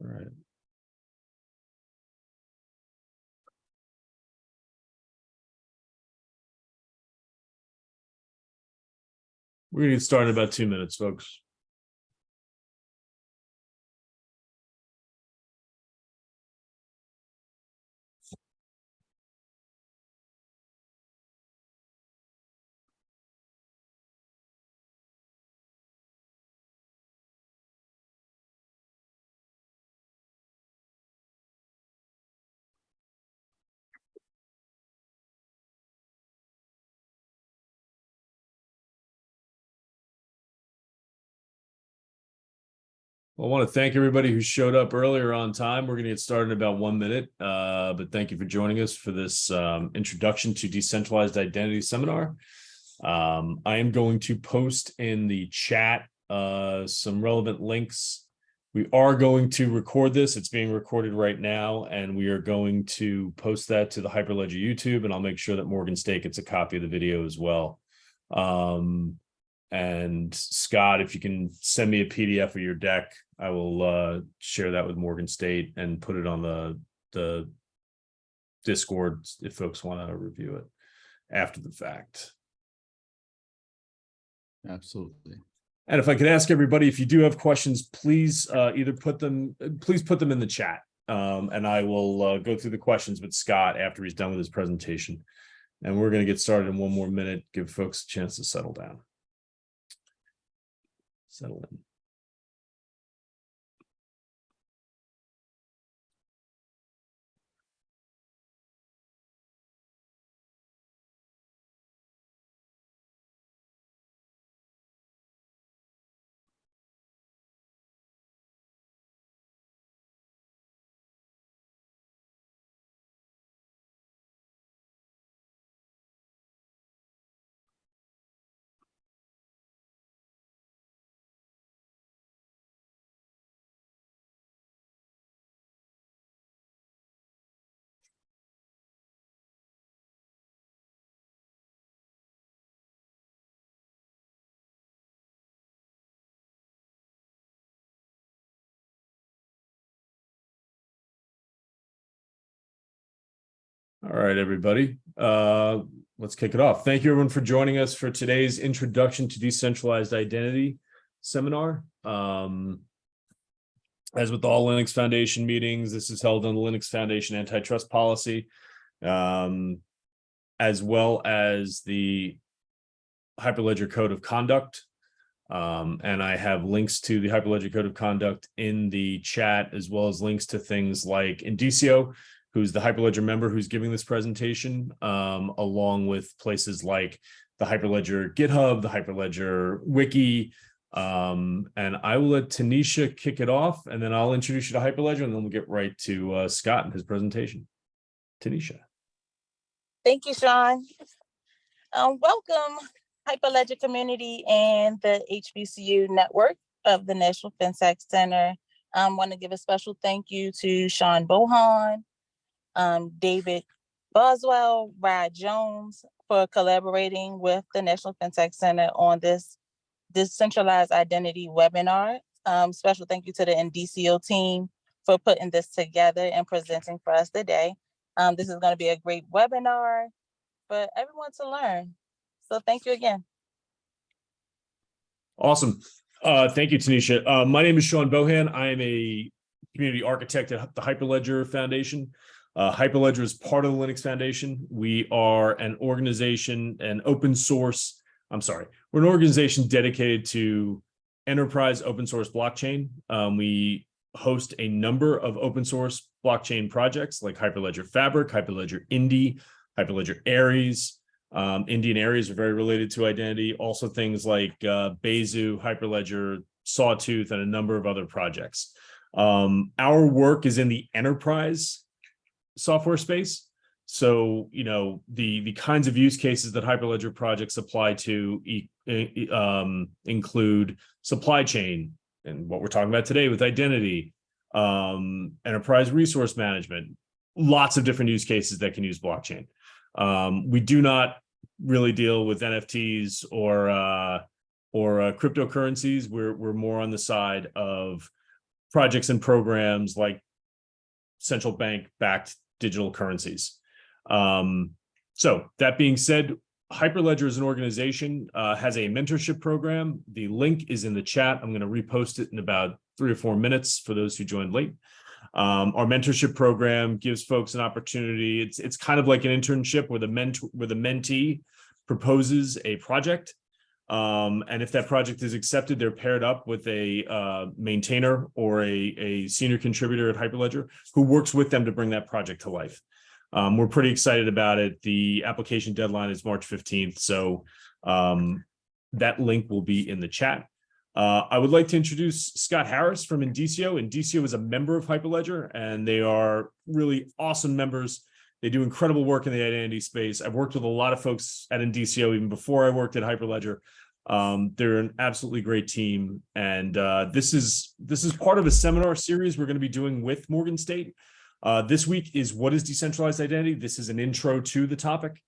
All right. We're gonna get started in about two minutes, folks. Well, I want to thank everybody who showed up earlier on time. We're going to get started in about one minute. Uh, but thank you for joining us for this um, introduction to decentralized identity seminar. Um, I am going to post in the chat uh, some relevant links. We are going to record this. It's being recorded right now, and we are going to post that to the Hyperledger YouTube, and I'll make sure that Morgan State gets a copy of the video as well. Um, and Scott, if you can send me a PDF of your deck, I will uh, share that with Morgan State and put it on the the Discord if folks want to review it after the fact. Absolutely. And if I could ask everybody, if you do have questions, please uh, either put them, please put them in the chat. Um, and I will uh, go through the questions with Scott after he's done with his presentation. And we're going to get started in one more minute, give folks a chance to settle down. Settle in. All right, everybody. Uh, let's kick it off. Thank you everyone for joining us for today's introduction to decentralized identity seminar. Um, as with all Linux Foundation meetings, this is held on the Linux Foundation antitrust policy, um, as well as the Hyperledger Code of Conduct. Um, and I have links to the Hyperledger Code of Conduct in the chat, as well as links to things like Indicio, who's the Hyperledger member who's giving this presentation, um, along with places like the Hyperledger GitHub, the Hyperledger Wiki. Um, and I will let Tanisha kick it off, and then I'll introduce you to Hyperledger, and then we'll get right to uh, Scott and his presentation. Tanisha. Thank you, Sean. Um, welcome, Hyperledger community and the HBCU network of the National FinTech Center. I want to give a special thank you to Sean Bohan, um, David Boswell, Rod Jones for collaborating with the National FinTech Center on this decentralized identity webinar. Um, special thank you to the Indicio team for putting this together and presenting for us today. Um, this is going to be a great webinar for everyone to learn. So thank you again. Awesome. Uh, thank you, Tanisha. Uh, my name is Sean Bohan. I am a community architect at the Hyperledger Foundation. Uh, Hyperledger is part of the Linux Foundation. We are an organization, an open source, I'm sorry, we're an organization dedicated to enterprise open source blockchain. Um, we host a number of open source blockchain projects like Hyperledger Fabric, Hyperledger Indy, Hyperledger Aries. Um, Indy and Aries are very related to identity. Also things like uh, Besu, Hyperledger, Sawtooth, and a number of other projects. Um, our work is in the enterprise software space. So, you know, the, the kinds of use cases that Hyperledger projects apply to e um, include supply chain and what we're talking about today with identity, um, enterprise resource management, lots of different use cases that can use blockchain. Um, we do not really deal with NFTs or uh, or uh, cryptocurrencies. We're we're more on the side of projects and programs like central bank backed digital currencies. Um, so that being said, Hyperledger as an organization uh, has a mentorship program. The link is in the chat. I'm going to repost it in about three or four minutes for those who joined late. Um, our mentorship program gives folks an opportunity. It's it's kind of like an internship where the mentor where the mentee proposes a project. Um, and if that project is accepted, they're paired up with a uh, maintainer or a, a senior contributor at Hyperledger who works with them to bring that project to life. Um, we're pretty excited about it. The application deadline is March 15th. So um, that link will be in the chat. Uh, I would like to introduce Scott Harris from Indicio. Indicio is a member of Hyperledger and they are really awesome members. They do incredible work in the identity space. I've worked with a lot of folks at Indicio even before I worked at Hyperledger. Um, they're an absolutely great team. And uh, this is this is part of a seminar series we're going to be doing with Morgan State. Uh, this week is what is decentralized identity? This is an intro to the topic.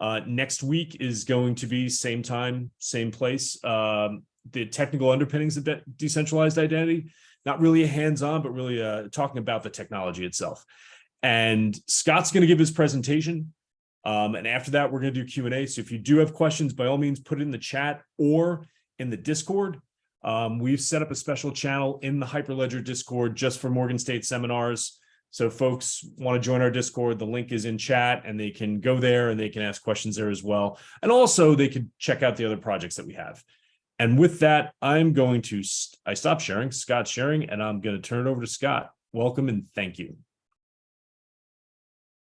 Uh, next week is going to be same time, same place. Um, the technical underpinnings of de decentralized identity, not really a hands-on, but really uh, talking about the technology itself. And Scott's going to give his presentation. Um, and after that, we're going to do Q&A. So if you do have questions, by all means, put it in the chat or in the Discord. Um, we've set up a special channel in the Hyperledger Discord just for Morgan State seminars. So folks want to join our Discord, the link is in chat and they can go there and they can ask questions there as well. And also they could check out the other projects that we have. And with that, I'm going to, st I stop sharing, Scott's sharing, and I'm going to turn it over to Scott. Welcome and thank you.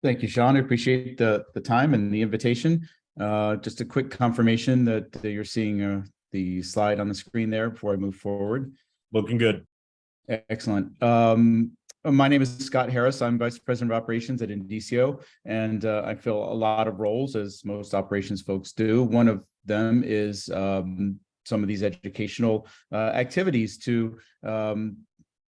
Thank you, Sean. I appreciate the, the time and the invitation. Uh, just a quick confirmation that, that you're seeing uh, the slide on the screen there before I move forward. Looking good. Excellent. Um, my name is Scott Harris. I'm Vice President of Operations at Indicio, and uh, I fill a lot of roles, as most operations folks do. One of them is um, some of these educational uh, activities to um,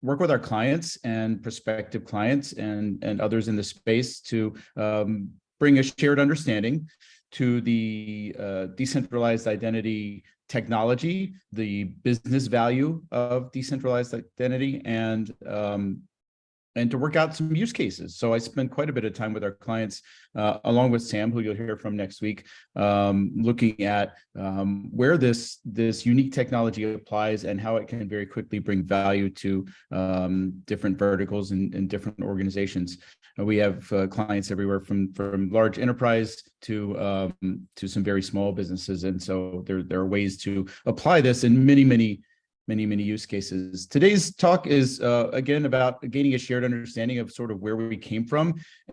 work with our clients and prospective clients and, and others in the space to um, bring a shared understanding to the uh, decentralized identity technology, the business value of decentralized identity, and um, and to work out some use cases. So I spend quite a bit of time with our clients, uh, along with Sam, who you'll hear from next week, um, looking at um, where this, this unique technology applies and how it can very quickly bring value to um, different verticals and, and, different organizations. We have uh, clients everywhere from, from large enterprise to, um, to some very small businesses. And so there, there are ways to apply this in many, many many, many use cases. Today's talk is, uh, again, about gaining a shared understanding of sort of where we came from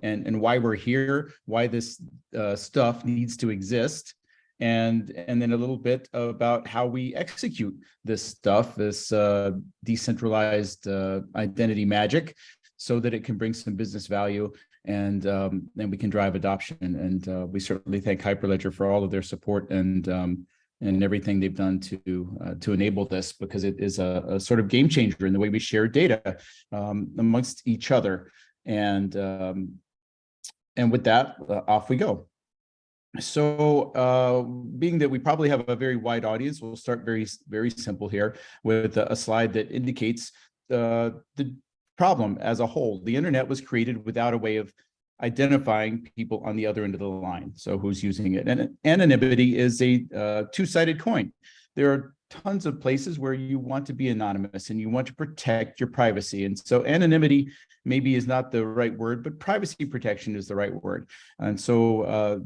and, and why we're here, why this uh, stuff needs to exist, and, and then a little bit about how we execute this stuff, this uh, decentralized uh, identity magic, so that it can bring some business value and um, then we can drive adoption. And uh, we certainly thank Hyperledger for all of their support and um, and everything they've done to uh, to enable this because it is a, a, sort of game changer in the way we share data um, amongst each other. And um, and with that, uh, off we go. So uh, being that we probably have a very wide audience, we'll start very, very simple here with a, a slide that indicates uh, the problem as a whole. The internet was created without a way of identifying people on the other end of the line. So who's using it? And anonymity is a uh, two-sided coin. There are tons of places where you want to be anonymous and you want to protect your privacy. And so anonymity maybe is not the right word, but privacy protection is the right word. And so uh,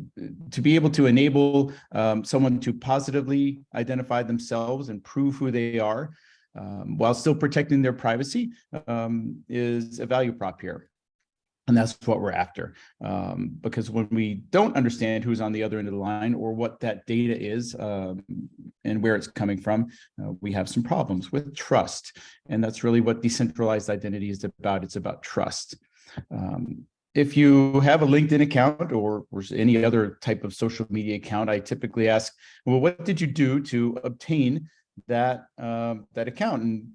to be able to enable um, someone to positively identify themselves and prove who they are um, while still protecting their privacy um, is a value prop here. And that's what we're after. Um, because when we don't understand who's on the other end of the line or what that data is um, and where it's coming from, uh, we have some problems with trust. And that's really what decentralized identity is about. It's about trust. Um, if you have a LinkedIn account or, or, any other type of social media account, I typically ask, well, what did you do to obtain that, um, that account? And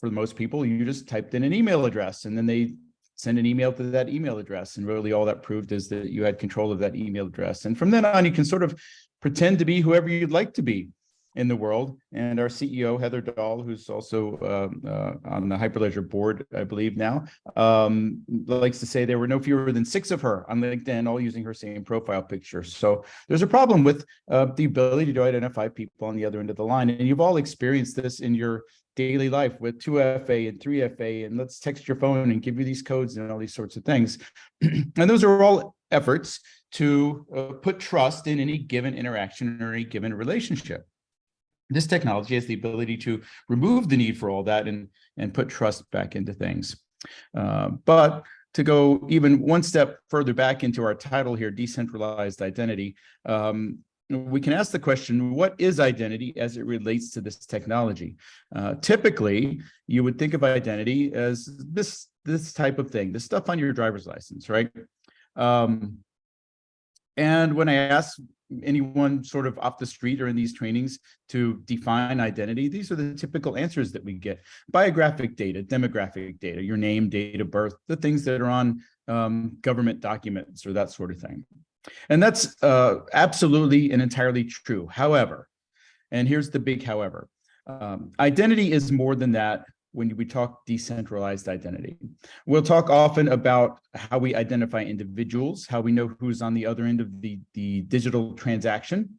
for most people, you just typed in an email address and then they send an email to that email address. And really all that proved is that you had control of that email address. And from then on, you can sort of pretend to be whoever you'd like to be. In the world. And our CEO, Heather Dahl, who's also uh, uh, on the Hyperledger board, I believe now, um, likes to say there were no fewer than six of her on LinkedIn, all using her same profile picture. So there's a problem with uh, the ability to identify people on the other end of the line. And you've all experienced this in your daily life with 2FA and 3FA, and let's text your phone and give you these codes and all these sorts of things. and those are all efforts to uh, put trust in any given interaction or any given relationship. This technology has the ability to remove the need for all that and, and put trust back into things. Uh, but to go even one step further back into our title here, decentralized identity, um, we can ask the question, what is identity as it relates to this technology? Uh, typically, you would think of identity as this, this type of thing, the stuff on your driver's license, right? Um, and when I ask anyone sort of off the street or in these trainings to define identity, these are the typical answers that we get. Biographic data, demographic data, your name, date of birth, the things that are on um, government documents or that sort of thing. And that's uh, absolutely and entirely true. However, and here's the big however, um, identity is more than that when we talk decentralized identity. We'll talk often about how we identify individuals, how we know who's on the other end of the, the digital transaction,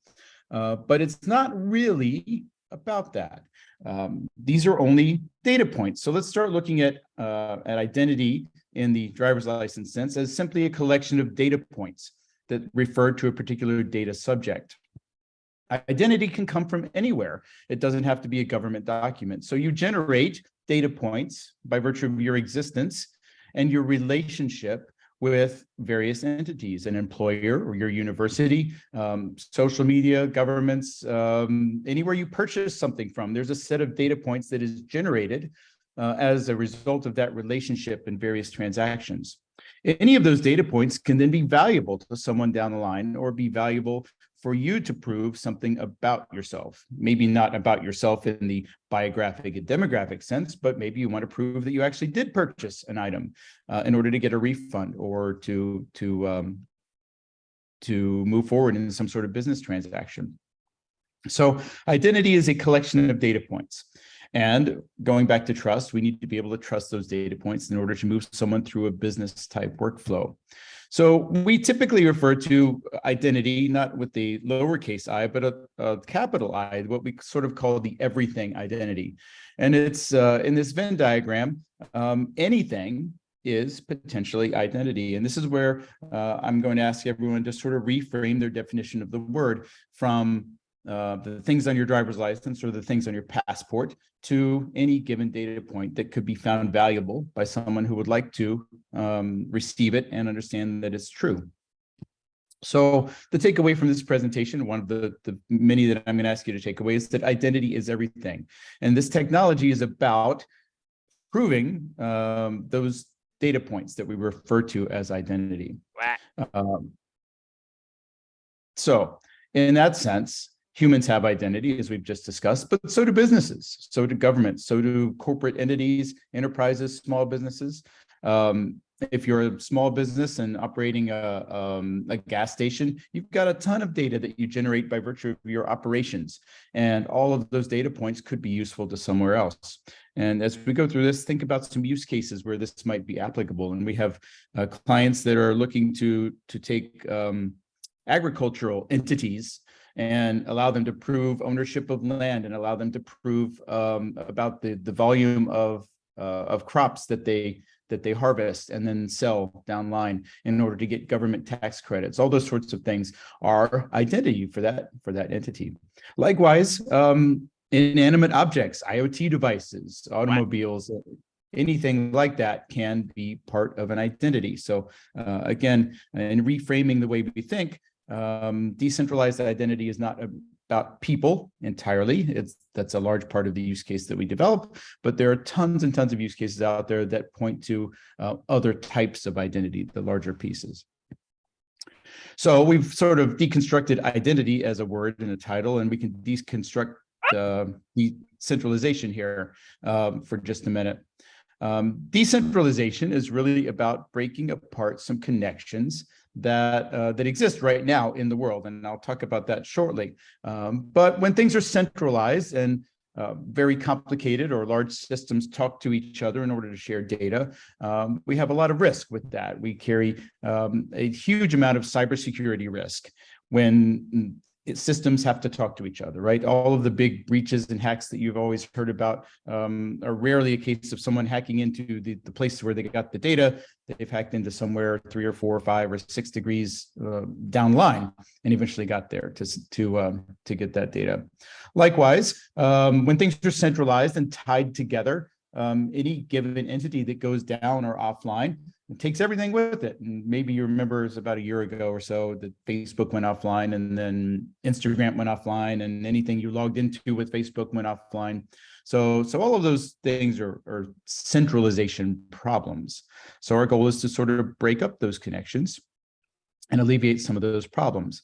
uh, but it's not really about that. Um, these are only data points. So let's start looking at, uh, at identity in the driver's license sense as simply a collection of data points that refer to a particular data subject. Identity can come from anywhere. It doesn't have to be a government document. So you generate data points by virtue of your existence and your relationship with various entities, an employer or your university, um, social media, governments, um, anywhere you purchase something from, there's a set of data points that is generated uh, as a result of that relationship in various transactions. Any of those data points can then be valuable to someone down the line or be valuable for you to prove something about yourself. Maybe not about yourself in the biographic and demographic sense, but maybe you want to prove that you actually did purchase an item uh, in order to get a refund or to, to, um, to move forward in some sort of business transaction. So identity is a collection of data points. And going back to trust, we need to be able to trust those data points in order to move someone through a business type workflow. So we typically refer to identity, not with the lowercase i, but a, a capital I, what we sort of call the everything identity. And it's uh, in this Venn diagram, um, anything is potentially identity. And this is where uh, I'm going to ask everyone to sort of reframe their definition of the word from uh, the things on your driver's license or the things on your passport to any given data point that could be found valuable by someone who would like to um, receive it and understand that it's true. So the takeaway from this presentation, one of the, the many that I'm going to ask you to take away is that identity is everything. And this technology is about proving um, those data points that we refer to as identity. Um, so in that sense, humans have identity, as we've just discussed, but so do businesses, so do governments, so do corporate entities, enterprises, small businesses. Um, if you're a small business and operating a, um, a gas station, you've got a ton of data that you generate by virtue of your operations. And all of those data points could be useful to somewhere else. And as we go through this, think about some use cases where this might be applicable. And we have uh, clients that are looking to, to take um, agricultural entities and allow them to prove ownership of land and allow them to prove um, about the, the volume of, uh, of crops that they that they harvest and then sell down line in order to get government tax credits. All those sorts of things are identity for that for that entity. Likewise, um, inanimate objects, IoT devices, automobiles, anything like that can be part of an identity. So uh, again, in reframing the way we think, um, decentralized identity is not about people entirely. It's that's a large part of the use case that we develop, but there are tons and tons of use cases out there that point to uh, other types of identity, the larger pieces. So we've sort of deconstructed identity as a word and a title, and we can deconstruct uh, decentralization here um, for just a minute. Um, decentralization is really about breaking apart some connections that uh, that exist right now in the world, and I'll talk about that shortly. Um, but when things are centralized and uh, very complicated or large systems talk to each other in order to share data, um, we have a lot of risk with that. We carry um, a huge amount of cybersecurity risk when it- systems have to talk to each other, right? All of the big breaches and hacks that you've always heard about um, are rarely a case of someone hacking into the, the place where they got the data. They've hacked into somewhere three or four or five or six degrees uh, down line and eventually got there to, to, um, to get that data. Likewise, um, when things are centralized and tied together, um, any given entity that goes down or offline, it takes everything with it. And maybe you remember it's about a year ago or so that Facebook went offline and then Instagram went offline and anything you logged into with Facebook went offline. So, so all of those things are, are centralization problems. So our goal is to sort of break up those connections and alleviate some of those problems.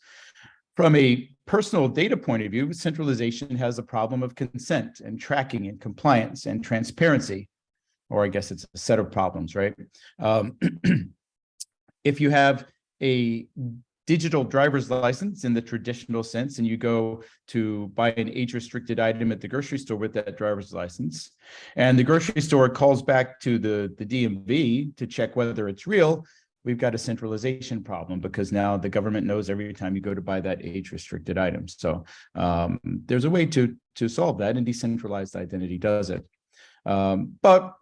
From a personal data point of view, centralization has a problem of consent and tracking and compliance and transparency or I guess it's a set of problems, right? Um, if you have a digital driver's license in the traditional sense, and you go to buy an age-restricted item at the grocery store with that driver's license, and the grocery store calls back to the, the DMV to check whether it's real, we've got a centralization problem because now the government knows every time you go to buy that age-restricted item. So um, there's a way to, to solve that, and decentralized identity does it. Um, but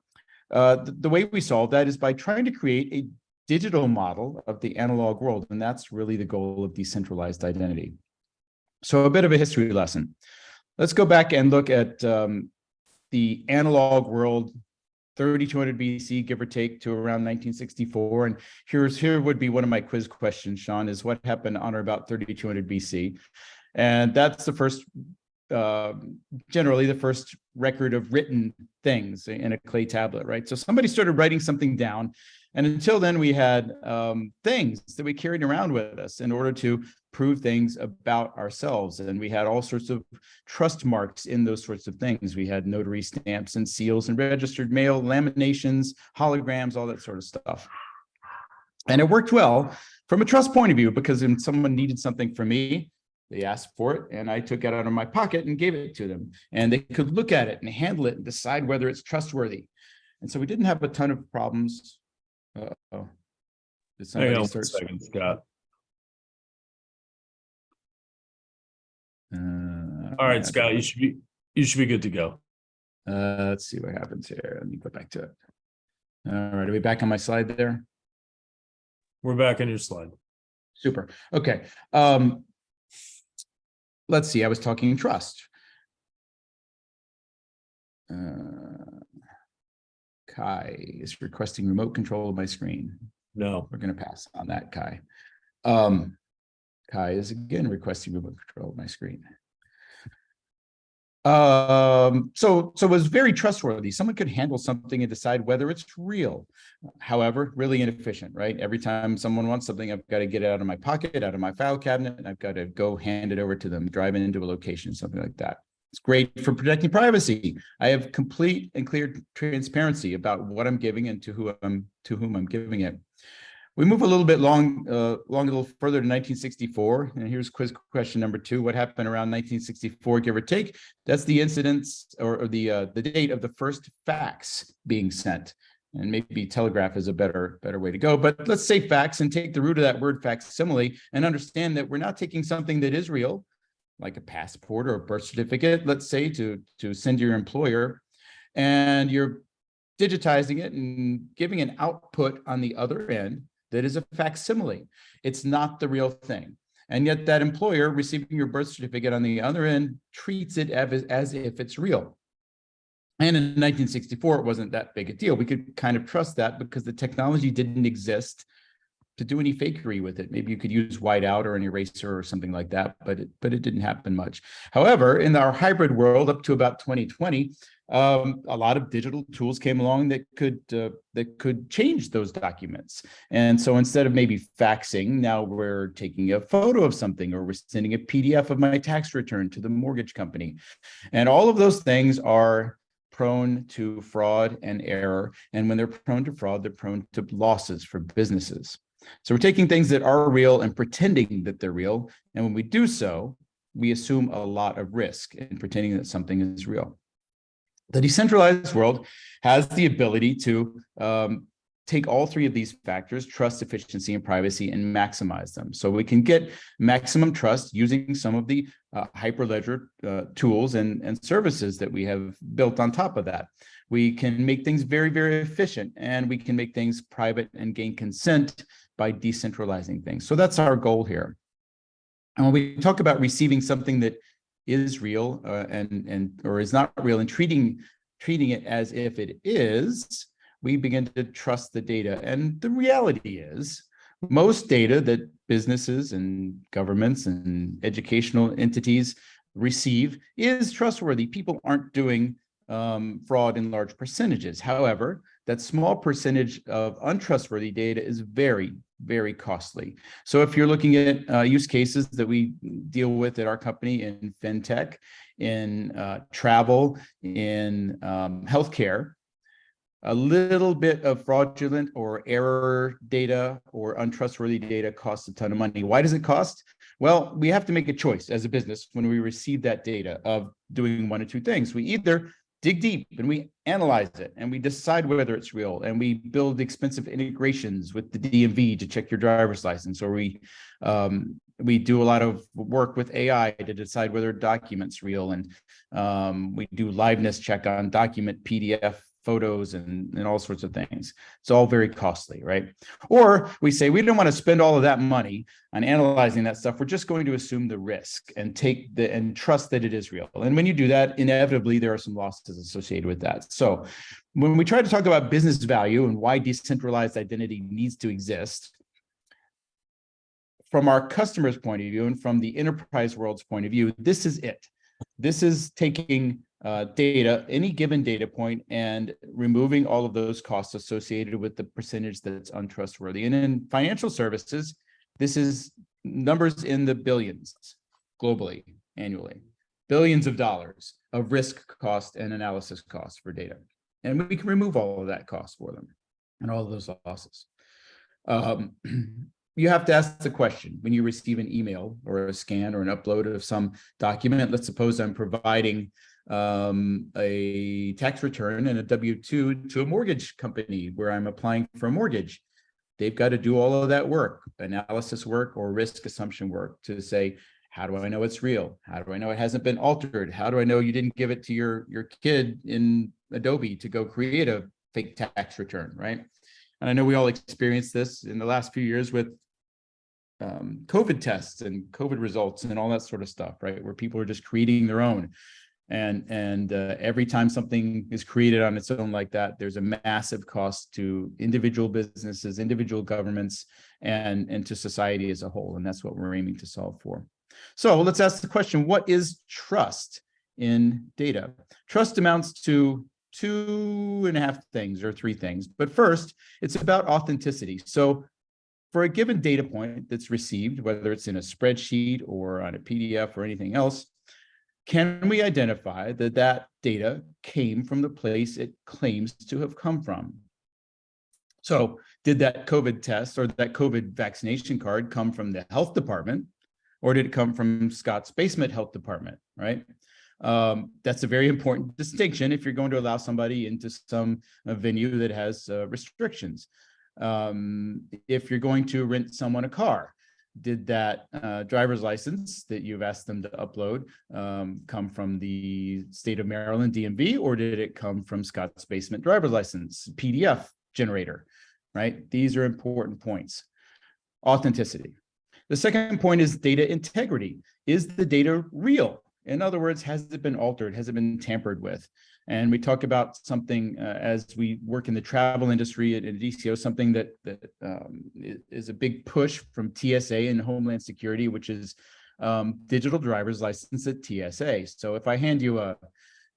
uh, the, the way we solve that is by trying to create a digital model of the analog world, and that's really the goal of decentralized identity. So a bit of a history lesson. Let's go back and look at um, the analog world 3200 BC, give or take, to around 1964. And here's here would be one of my quiz questions, Sean, is what happened on or about 3200 BC? And that's the first uh, generally the first record of written things in a clay tablet, right? So somebody started writing something down. And until then, we had um, things that we carried around with us in order to prove things about ourselves. And we had all sorts of trust marks in those sorts of things. We had notary stamps and seals and registered mail, laminations, holograms, all that sort of stuff. And it worked well from a trust point of view, because when someone needed something from me, they asked for it and I took it out of my pocket and gave it to them. And they could look at it and handle it and decide whether it's trustworthy. And so we didn't have a ton of problems. Uh-oh. Did Hang on somebody start? second, Scott. Uh, All right, Scott, you should be, you should be good to go. Uh, let's see what happens here. Let me go back to it. All right, are we back on my slide there? We're back on your slide. Super. Okay. Um, let's see. I was talking trust. Uh, Kai is requesting remote control of my screen. No, We're going to pass on that, Kai. Um, Kai is again requesting remote control of my screen. Um, so, so it was very trustworthy. Someone could handle something and decide whether it's real. However, really inefficient, right? Every time someone wants something, I've got to get it out of my pocket, out of my file cabinet, and I've got to go hand it over to them, drive it into a location, something like that. It's great for protecting privacy. I have complete and clear transparency about what I'm giving and to who I'm to whom I'm giving it. We move a little bit long, uh, long a little further to 1964, and here's quiz question number two. What happened around 1964, give or take? That's the incidence or, or the uh, the date of the first fax being sent. And maybe telegraph is a better better way to go. But let's say fax and take the root of that word facsimile and understand that we're not taking something that is real, like a passport or a birth certificate, let's say to to send to your employer, and you're digitizing it and giving an output on the other end that is a facsimile. It's not the real thing. And yet that employer receiving your birth certificate on the other end treats it as, as if it's real. And in 1964, it wasn't that big a deal. We could kind of trust that because the technology didn't exist to do any fakery with it. Maybe you could use whiteout or an eraser or something like that, but it, but it didn't happen much. However, in our hybrid world up to about 2020, um, a lot of digital tools came along that could uh, that could change those documents. And so instead of maybe faxing, now we're taking a photo of something or we're sending a PDF of my tax return to the mortgage company. And all of those things are prone to fraud and error. And when they're prone to fraud, they're prone to losses for businesses. So we're taking things that are real and pretending that they're real. And when we do so, we assume a lot of risk in pretending that something is real. The decentralized world has the ability to um, take all three of these factors, trust, efficiency, and privacy, and maximize them. So we can get maximum trust using some of the uh, Hyperledger uh, tools and, and services that we have built on top of that. We can make things very, very efficient, and we can make things private and gain consent by decentralizing things. So that's our goal here. And when we talk about receiving something that is real uh, and, and or is not real and treating, treating it as if it is, we begin to trust the data. And the reality is most data that businesses and governments and educational entities receive is trustworthy. People aren't doing um, fraud in large percentages. However, that small percentage of untrustworthy data is very, very costly. So if you're looking at uh, use cases that we deal with at our company in fintech, in uh, travel, in um, healthcare, a little bit of fraudulent or error data or untrustworthy data costs a ton of money. Why does it cost? Well, we have to make a choice as a business when we receive that data of doing one or two things. We either dig deep and we analyze it and we decide whether it's real and we build expensive integrations with the DMV to check your driver's license or we um, we do a lot of work with AI to decide whether a document's real and um, we do liveness check on document PDF photos and, and all sorts of things. It's all very costly, right? Or we say, we don't want to spend all of that money on analyzing that stuff. We're just going to assume the risk and take the and trust that it is real. And when you do that, inevitably, there are some losses associated with that. So when we try to talk about business value and why decentralized identity needs to exist, from our customer's point of view and from the enterprise world's point of view, this is it. This is taking uh, data, any given data point, and removing all of those costs associated with the percentage that's untrustworthy. And in financial services, this is numbers in the billions globally, annually, billions of dollars of risk cost and analysis costs for data. And we can remove all of that cost for them and all of those losses. Um, you have to ask the question when you receive an email or a scan or an upload of some document. Let's suppose I'm providing um, a tax return and a W-2 to a mortgage company where I'm applying for a mortgage. They've got to do all of that work, analysis work or risk assumption work to say, how do I know it's real? How do I know it hasn't been altered? How do I know you didn't give it to your, your kid in Adobe to go create a fake tax return, right? And I know we all experienced this in the last few years with um, COVID tests and COVID results and all that sort of stuff, right? Where people are just creating their own. And, and uh, every time something is created on its own like that, there's a massive cost to individual businesses, individual governments, and, and to society as a whole. And that's what we're aiming to solve for. So let's ask the question, what is trust in data? Trust amounts to two and a half things or three things. But first, it's about authenticity. So for a given data point that's received, whether it's in a spreadsheet or on a PDF or anything else, can we identify that that data came from the place it claims to have come from? So did that COVID test or that COVID vaccination card come from the health department or did it come from Scott's basement health department, right? Um, that's a very important distinction if you're going to allow somebody into some uh, venue that has uh, restrictions. Um, if you're going to rent someone a car, did that uh, driver's license that you've asked them to upload um, come from the state of Maryland DMV, or did it come from Scott's Basement driver's license PDF generator, right? These are important points. Authenticity. The second point is data integrity. Is the data real? In other words, has it been altered? Has it been tampered with? And we talk about something uh, as we work in the travel industry at, at DCO, something that, that um, is a big push from TSA and Homeland Security, which is um, digital driver's license at TSA. So if I hand you a,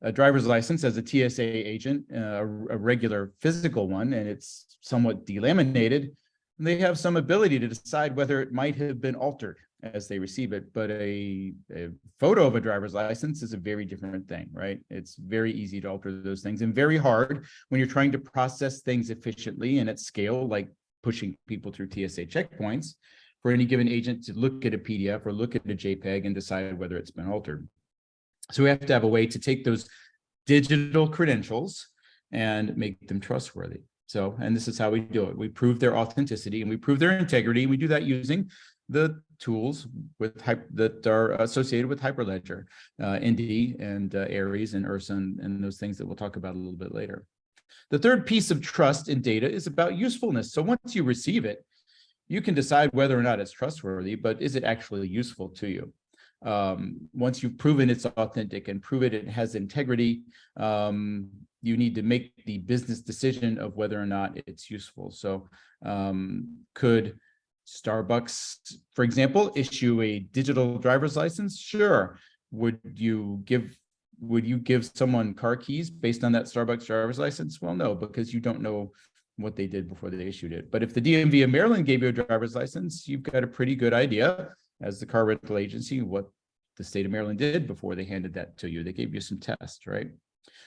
a driver's license as a TSA agent, uh, a, a regular physical one, and it's somewhat delaminated, they have some ability to decide whether it might have been altered as they receive it. But a, a, photo of a driver's license is a very different thing, right? It's very easy to alter those things and very hard when you're trying to process things efficiently and at scale, like pushing people through TSA checkpoints for any given agent to look at a PDF or look at a JPEG and decide whether it's been altered. So we have to have a way to take those digital credentials and make them trustworthy. So, and this is how we do it. We prove their authenticity and we prove their integrity. And We do that using the tools with that are associated with Hyperledger, uh, Indy and uh, Aries and Ursa and, and those things that we'll talk about a little bit later. The third piece of trust in data is about usefulness. So once you receive it, you can decide whether or not it's trustworthy, but is it actually useful to you? Um, once you've proven it's authentic and prove it, it has integrity, um, you need to make the business decision of whether or not it's useful. So um, could Starbucks, for example, issue a digital driver's license? Sure. Would you give would you give someone car keys based on that Starbucks driver's license? Well, no, because you don't know what they did before they issued it. But if the DMV of Maryland gave you a driver's license, you've got a pretty good idea as the car rental agency what the state of Maryland did before they handed that to you. They gave you some tests, right?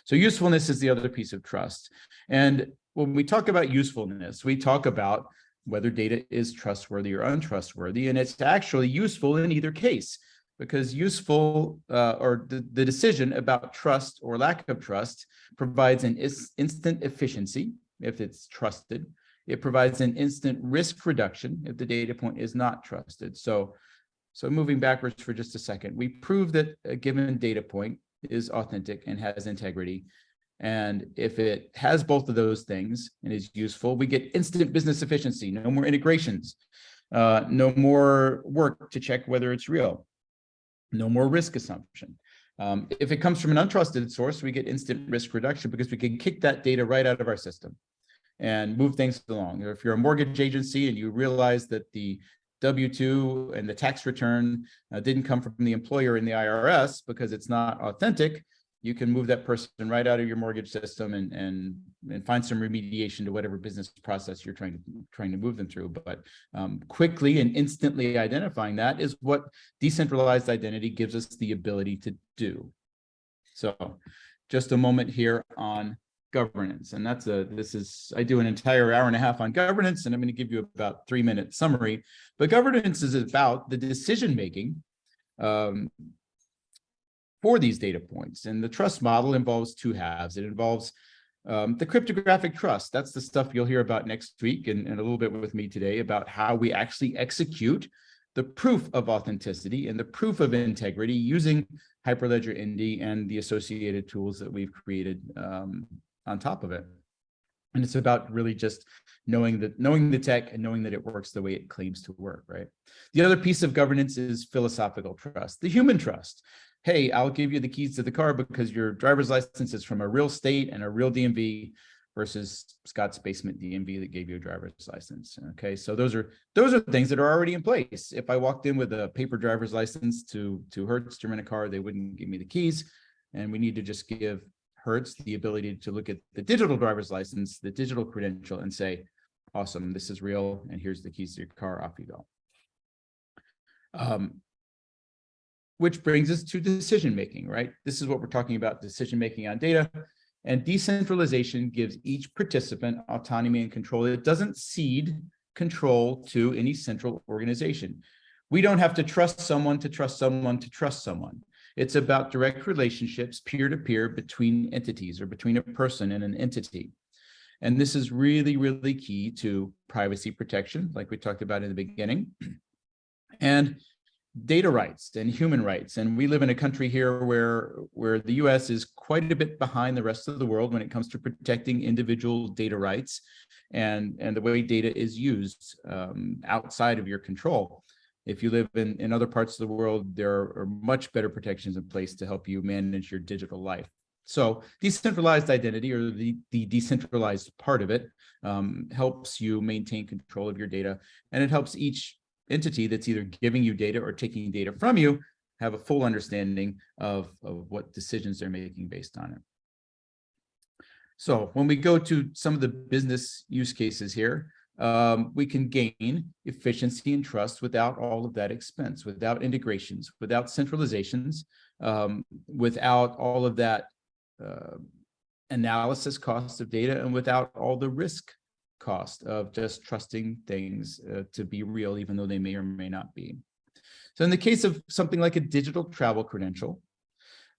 So usefulness is the other piece of trust. And when we talk about usefulness, we talk about whether data is trustworthy or untrustworthy, and it's actually useful in either case because useful uh, or the, the decision about trust or lack of trust provides an instant efficiency if it's trusted. It provides an instant risk reduction if the data point is not trusted. So, so moving backwards for just a second, we prove that a given data point is authentic and has integrity. And if it has both of those things and is useful, we get instant business efficiency, no more integrations, uh, no more work to check whether it's real no more risk assumption. Um, if it comes from an untrusted source, we get instant risk reduction because we can kick that data right out of our system and move things along. Or if you're a mortgage agency and you realize that the W-2 and the tax return uh, didn't come from the employer in the IRS because it's not authentic, you can move that person right out of your mortgage system and and and find some remediation to whatever business process you're trying to trying to move them through. But um, quickly and instantly identifying that is what decentralized identity gives us the ability to do. So just a moment here on governance. And that's a, this is, I do an entire hour and a half on governance, and I'm going to give you about three minute summary. But governance is about the decision making um, for these data points. And the trust model involves two halves. It involves um, the cryptographic trust. That's the stuff you'll hear about next week and, and a little bit with me today about how we actually execute the proof of authenticity and the proof of integrity using Hyperledger Indy and the associated tools that we've created um, on top of it. And it's about really just knowing that knowing the tech and knowing that it works the way it claims to work, right? The other piece of governance is philosophical trust, the human trust hey, I'll give you the keys to the car because your driver's license is from a real state and a real DMV versus Scott's basement DMV that gave you a driver's license. Okay, so those are those are things that are already in place. If I walked in with a paper driver's license to to Hertz to rent a car, they wouldn't give me the keys, and we need to just give Hertz the ability to look at the digital driver's license, the digital credential, and say, "Awesome, this is real, and here's the keys to your car. Off you go." Um, which brings us to decision making, right? This is what we're talking about, decision making on data. And decentralization gives each participant autonomy and control. It doesn't cede control to any central organization. We don't have to trust someone to trust someone to trust someone. It's about direct relationships peer-to-peer -peer between entities or between a person and an entity. And this is really, really key to privacy protection, like we talked about in the beginning. And data rights and human rights. And we live in a country here where, where the US is quite a bit behind the rest of the world when it comes to protecting individual data rights and, and the way data is used um, outside of your control. If you live in, in other parts of the world, there are much better protections in place to help you manage your digital life. So decentralized identity or the, the decentralized part of it um, helps you maintain control of your data and it helps each entity that's either giving you data or taking data from you have a full understanding of, of what decisions they're making based on it. So when we go to some of the business use cases here, um, we can gain efficiency and trust without all of that expense, without integrations, without centralizations, um, without all of that uh, analysis cost of data, and without all the risk cost of just trusting things uh, to be real, even though they may or may not be. So in the case of something like a digital travel credential,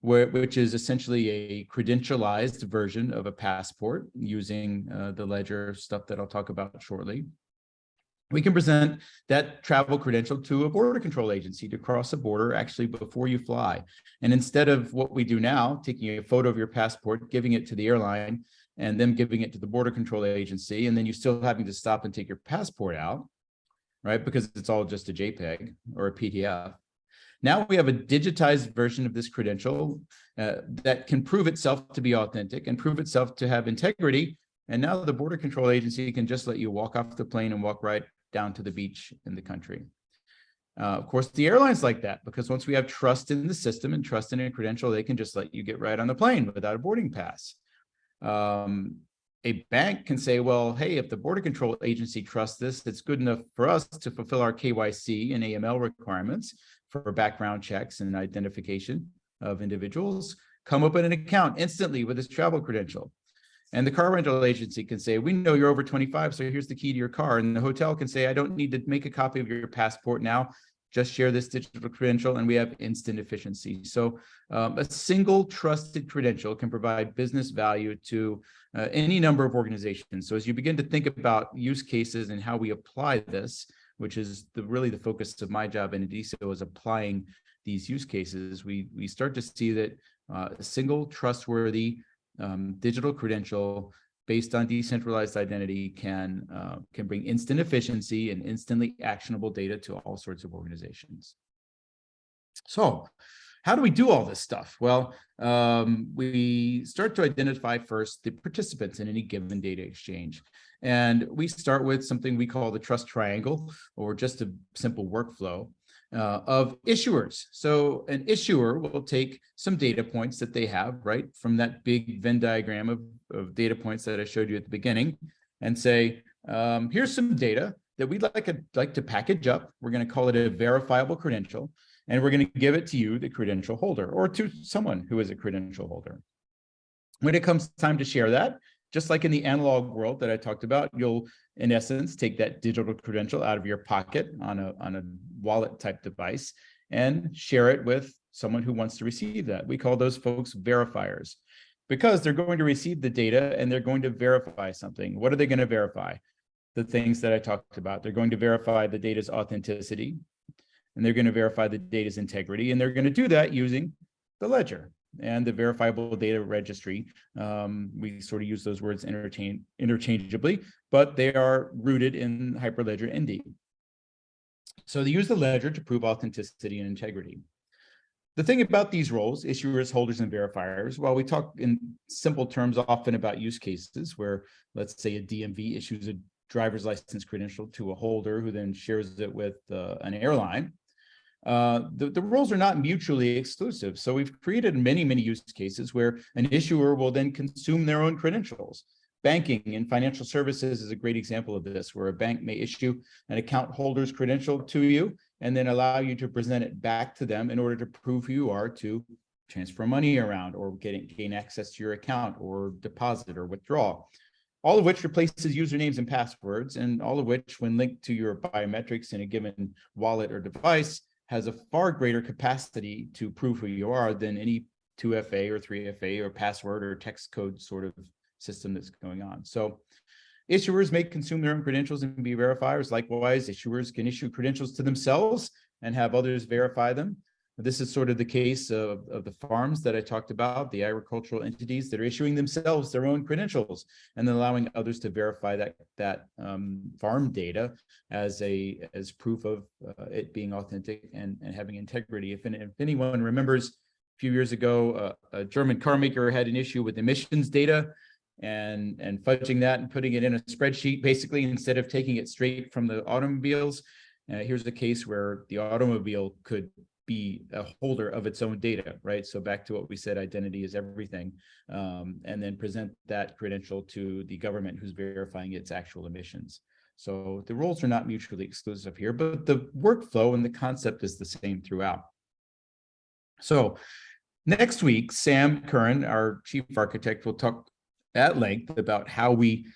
where, which is essentially a credentialized version of a passport using uh, the ledger stuff that I'll talk about shortly. We can present that travel credential to a border control agency to cross a border actually before you fly. And instead of what we do now, taking a photo of your passport, giving it to the airline, and then giving it to the border control agency, and then you still having to stop and take your passport out, right? Because it's all just a JPEG or a PDF. Now we have a digitized version of this credential uh, that can prove itself to be authentic and prove itself to have integrity. And now the border control agency can just let you walk off the plane and walk right down to the beach in the country. Uh, of course, the airlines like that because once we have trust in the system and trust in a credential, they can just let you get right on the plane without a boarding pass. Um, a bank can say, well, hey, if the border control agency trusts this, it's good enough for us to fulfill our KYC and AML requirements for background checks and identification of individuals, come open an account instantly with this travel credential. And the car rental agency can say, we know you're over 25, so here's the key to your car. And the hotel can say, I don't need to make a copy of your passport now, just share this digital credential and we have instant efficiency. So um, a single trusted credential can provide business value to uh, any number of organizations. So as you begin to think about use cases and how we apply this, which is the really the focus of my job in Indicio is applying these use cases, we, we start to see that uh, a single trustworthy um, digital credential based on decentralized identity can uh, can bring instant efficiency and instantly actionable data to all sorts of organizations. So how do we do all this stuff? Well, um, we start to identify first the participants in any given data exchange. And we start with something we call the trust triangle or just a simple workflow uh, of issuers. So an issuer will take some data points that they have, right, from that big Venn diagram of, of data points that I showed you at the beginning and say, um, here's some data that we'd like, a, like to package up. We're going to call it a verifiable credential, and we're going to give it to you, the credential holder, or to someone who is a credential holder. When it comes time to share that, just like in the analog world that I talked about, you'll, in essence, take that digital credential out of your pocket on a, on a wallet type device and share it with someone who wants to receive that. We call those folks verifiers because they're going to receive the data and they're going to verify something. What are they going to verify? The things that I talked about. They're going to verify the data's authenticity and they're going to verify the data's integrity. And they're going to do that using the ledger and the verifiable data registry. Um, we sort of use those words interchange, interchangeably, but they are rooted in Hyperledger Indy. So they use the ledger to prove authenticity and integrity. The thing about these roles, issuers, holders, and verifiers, while we talk in simple terms often about use cases where, let's say, a DMV issues a driver's license credential to a holder who then shares it with uh, an airline, uh, the, the roles are not mutually exclusive. So we've created many, many use cases where an issuer will then consume their own credentials. Banking and financial services is a great example of this, where a bank may issue an account holder's credential to you and then allow you to present it back to them in order to prove who you are to transfer money around or getting gain access to your account or deposit or withdraw all of which replaces usernames and passwords, and all of which, when linked to your biometrics in a given wallet or device, has a far greater capacity to prove who you are than any 2FA or 3FA or password or text code sort of system that's going on. So issuers may consume their own credentials and be verifiers. Likewise, issuers can issue credentials to themselves and have others verify them. This is sort of the case of, of the farms that I talked about, the agricultural entities that are issuing themselves their own credentials and then allowing others to verify that that um, farm data as a as proof of uh, it being authentic and, and having integrity. If, if anyone remembers a few years ago, uh, a German car maker had an issue with emissions data and and fudging that and putting it in a spreadsheet basically instead of taking it straight from the automobiles. Uh, here's a case where the automobile could be a holder of its own data, right? So back to what we said, identity is everything, um, and then present that credential to the government who's verifying its actual emissions. So the roles are not mutually exclusive here, but the workflow and the concept is the same throughout. So next week, Sam Curran, our chief architect, will talk at length about how we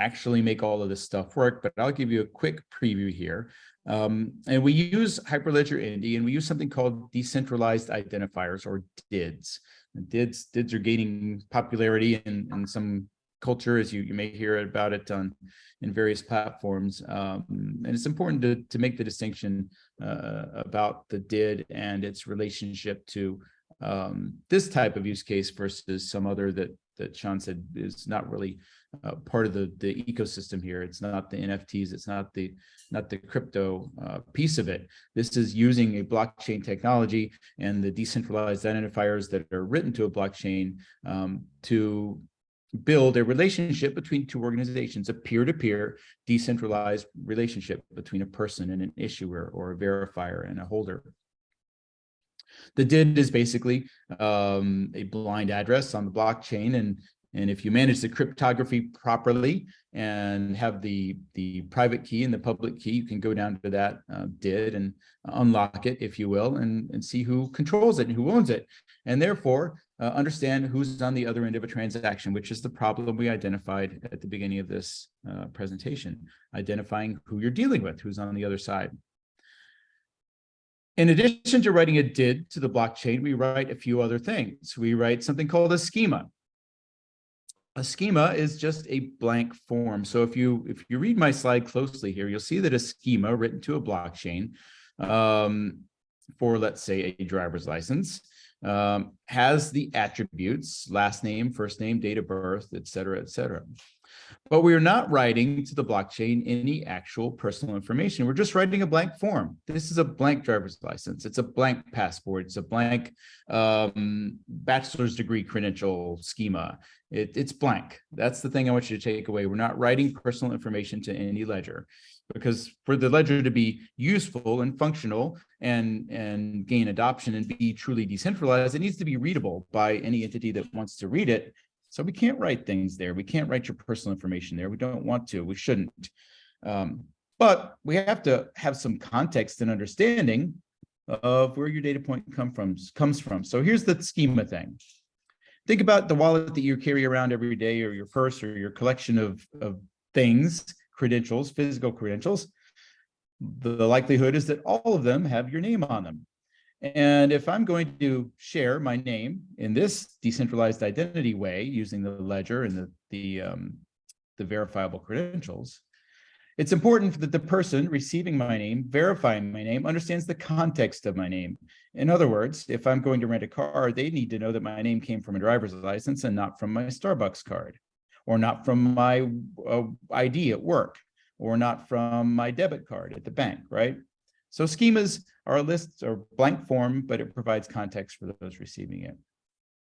actually make all of this stuff work, but I'll give you a quick preview here. Um, and we use Hyperledger Indy and we use something called decentralized identifiers or DIDs. And DIDs, DIDs are gaining popularity in, in some culture as you, you may hear about it on in various platforms. Um, and it's important to, to make the distinction uh, about the DID and its relationship to um, this type of use case versus some other that that Sean said is not really uh, part of the the ecosystem here. It's not the NFTs. It's not the not the crypto uh, piece of it. This is using a blockchain technology and the decentralized identifiers that are written to a blockchain um, to build a relationship between two organizations, a peer-to-peer decentralized relationship between a person and an issuer or a verifier and a holder. The DID is basically um, a blind address on the blockchain. And, and if you manage the cryptography properly and have the, the private key and the public key, you can go down to that uh, DID and unlock it, if you will, and, and see who controls it and who owns it. And therefore, uh, understand who's on the other end of a transaction, which is the problem we identified at the beginning of this uh, presentation, identifying who you're dealing with, who's on the other side. In addition to writing a DID to the blockchain, we write a few other things. We write something called a schema. A schema is just a blank form. So if you if you read my slide closely here, you'll see that a schema written to a blockchain um, for, let's say, a driver's license um, has the attributes, last name, first name, date of birth, et cetera, et cetera. But we are not writing to the blockchain any actual personal information. We're just writing a blank form. This is a blank driver's license. It's a blank passport. It's a blank um, bachelor's degree credential schema. It, it's blank. That's the thing I want you to take away. We're not writing personal information to any ledger because for the ledger to be useful and functional and and gain adoption and be truly decentralized, it needs to be readable by any entity that wants to read it. So we can't write things there. We can't write your personal information there. We don't want to. We shouldn't. Um, but we have to have some context and understanding of where your data point come from comes from. So here's the schema thing. Think about the wallet that you carry around every day or your purse or your collection of, of things credentials, physical credentials, the likelihood is that all of them have your name on them. And if I'm going to share my name in this decentralized identity way using the ledger and the, the, um, the verifiable credentials, it's important that the person receiving my name, verifying my name, understands the context of my name. In other words, if I'm going to rent a car, they need to know that my name came from a driver's license and not from my Starbucks card or not from my uh, ID at work, or not from my debit card at the bank, right? So schemas are a list or blank form, but it provides context for those receiving it.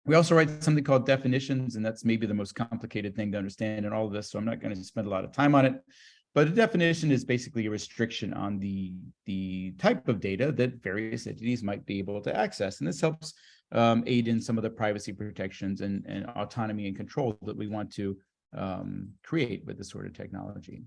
We also write something called definitions, and that's maybe the most complicated thing to understand in all of this, so I'm not going to spend a lot of time on it. But a definition is basically a restriction on the, the type of data that various entities might be able to access. And this helps um, aid in some of the privacy protections and, and autonomy and control that we want to um, create with this sort of technology.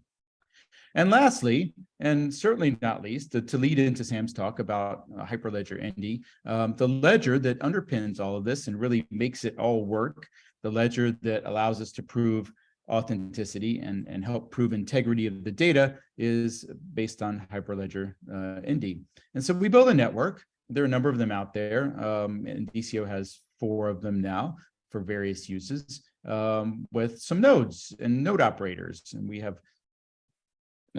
And lastly, and certainly not least, to, to lead into Sam's talk about uh, Hyperledger Indy, um, the ledger that underpins all of this and really makes it all work, the ledger that allows us to prove authenticity and, and help prove integrity of the data is based on Hyperledger uh, Indy. And so we build a network. There are a number of them out there, um, Indicio has four of them now for various uses um, with some nodes and node operators. And we have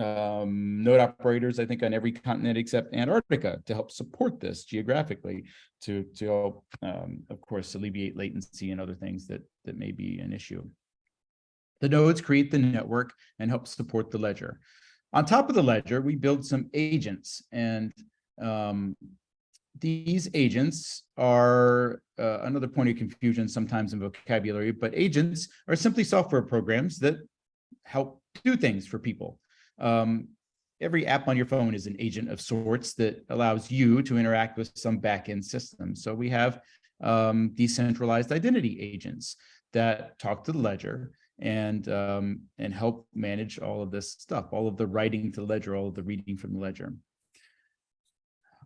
um, node operators, I think, on every continent except Antarctica to help support this geographically to, to help, um, of course, alleviate latency and other things that, that may be an issue. The nodes create the network and help support the ledger. On top of the ledger, we build some agents and um, these agents are uh, another point of confusion sometimes in vocabulary, but agents are simply software programs that help do things for people. Um, every app on your phone is an agent of sorts that allows you to interact with some backend system. So we have um, decentralized identity agents that talk to the ledger and um, and help manage all of this stuff, all of the writing to the ledger, all of the reading from the ledger.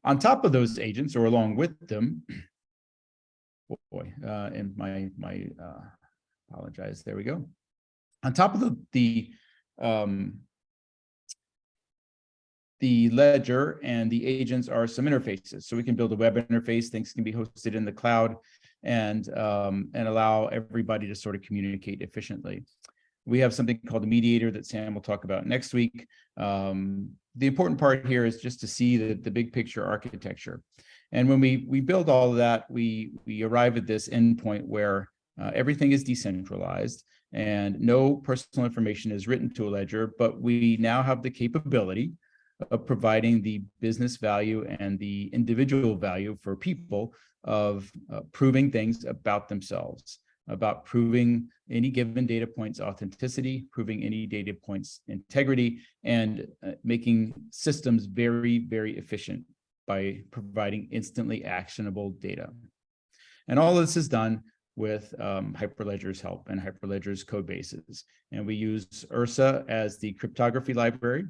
On top of those agents or along with them, oh boy, uh, and my, my, uh, apologize, there we go. On top of the, the um, the ledger and the agents are some interfaces. So we can build a web interface, things can be hosted in the cloud and, um, and allow everybody to sort of communicate efficiently. We have something called a mediator that Sam will talk about next week. Um, the important part here is just to see the, the big picture architecture. And when we, we build all of that, we, we arrive at this endpoint where uh, everything is decentralized and no personal information is written to a ledger, but we now have the capability of providing the business value and the individual value for people of uh, proving things about themselves, about proving any given data point's authenticity, proving any data point's integrity, and uh, making systems very, very efficient by providing instantly actionable data. And all of this is done with um, Hyperledger's help and Hyperledger's code bases. And we use Ursa as the cryptography library.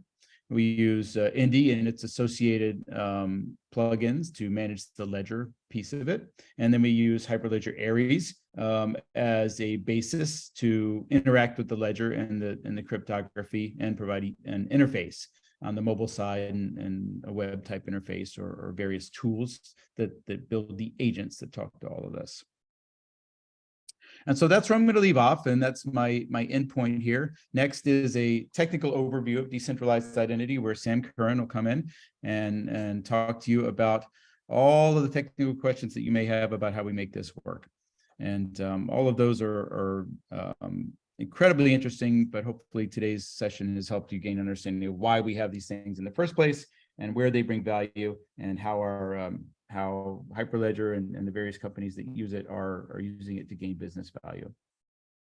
We use uh, Indy and its associated um, plugins to manage the ledger piece of it. And then we use Hyperledger Aries um, as a basis to interact with the ledger and the, and the cryptography and provide an interface on the mobile side and, and a web type interface or, or various tools that, that build the agents that talk to all of this. And so that's where I'm going to leave off, and that's my my endpoint here. Next is a technical overview of decentralized identity, where Sam Curran will come in and and talk to you about all of the technical questions that you may have about how we make this work. And um, all of those are, are um, incredibly interesting, but hopefully today's session has helped you gain an understanding of why we have these things in the first place and where they bring value and how our um, how Hyperledger and, and the various companies that use it are, are using it to gain business value.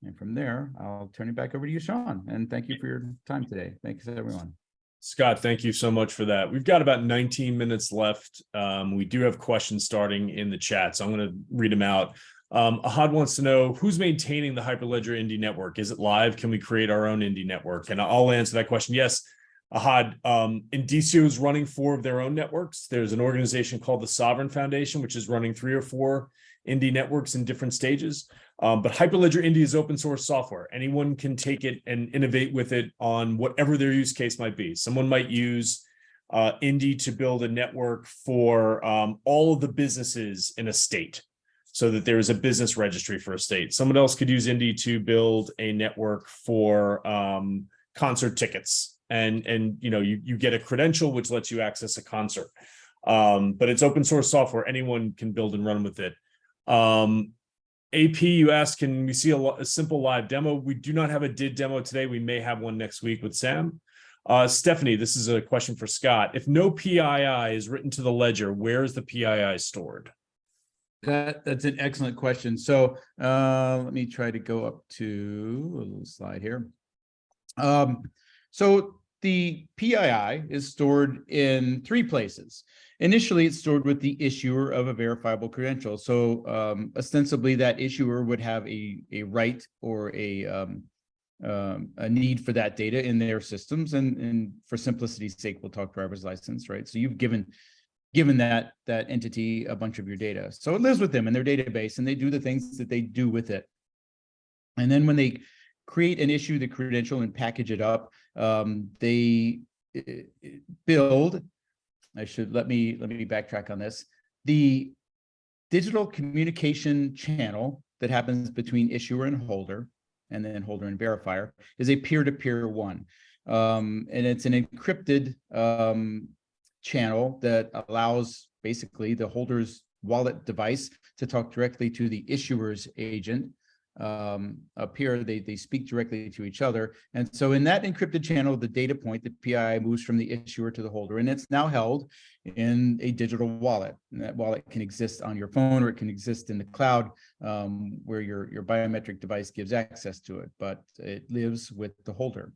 And from there, I'll turn it back over to you, Sean, and thank you for your time today. Thanks, everyone. Scott, thank you so much for that. We've got about 19 minutes left. Um, we do have questions starting in the chat, so I'm going to read them out. Um, Ahad wants to know who's maintaining the Hyperledger Indy network. Is it live? Can we create our own Indy network? And I'll answer that question. Yes, Ahad, um, Indicio is running four of their own networks. There's an organization called the Sovrin Foundation, which is running three or four Indy networks in different stages. Um, but Hyperledger Indy is open source software. Anyone can take it and innovate with it on whatever their use case might be. Someone might use uh, Indy to build a network for um, all of the businesses in a state so that there is a business registry for a state. Someone else could use Indy to build a network for um, concert tickets and and you know you you get a credential which lets you access a concert. Um but it's open source software. Anyone can build and run with it. Um ap you asked can we see a, a, simple live demo? We do not have a did demo today. We may have one next week with sam. Uh stephanie this is a question for scott. If no pii is written to the ledger where is the pii stored? That that's an excellent question. So uh let me try to go up to a little slide here. Um so the PII is stored in three places. Initially, it's stored with the issuer of a verifiable credential. So um, ostensibly, that issuer would have a, a right or a, um, um, a need for that data in their systems. And, and for simplicity's sake, we'll talk driver's license, right? So you've given given that that entity a bunch of your data. So it lives with them in their database and they do the things that they do with it. And then when they create and issue the credential and package it up. Um, they uh, build, I should, let me, let me backtrack on this. The digital communication channel that happens between issuer and holder, and then holder and verifier, is a peer-to-peer -peer one. Um, and it's an encrypted um, channel that allows basically the holder's wallet device to talk directly to the issuer's agent um, here, they, they speak directly to each other. And so in that encrypted channel, the data point, the PII moves from the issuer to the holder, and it's now held in a digital wallet. And that wallet can exist on your phone or it can exist in the cloud um, where your, your biometric device gives access to it, but it lives with the holder.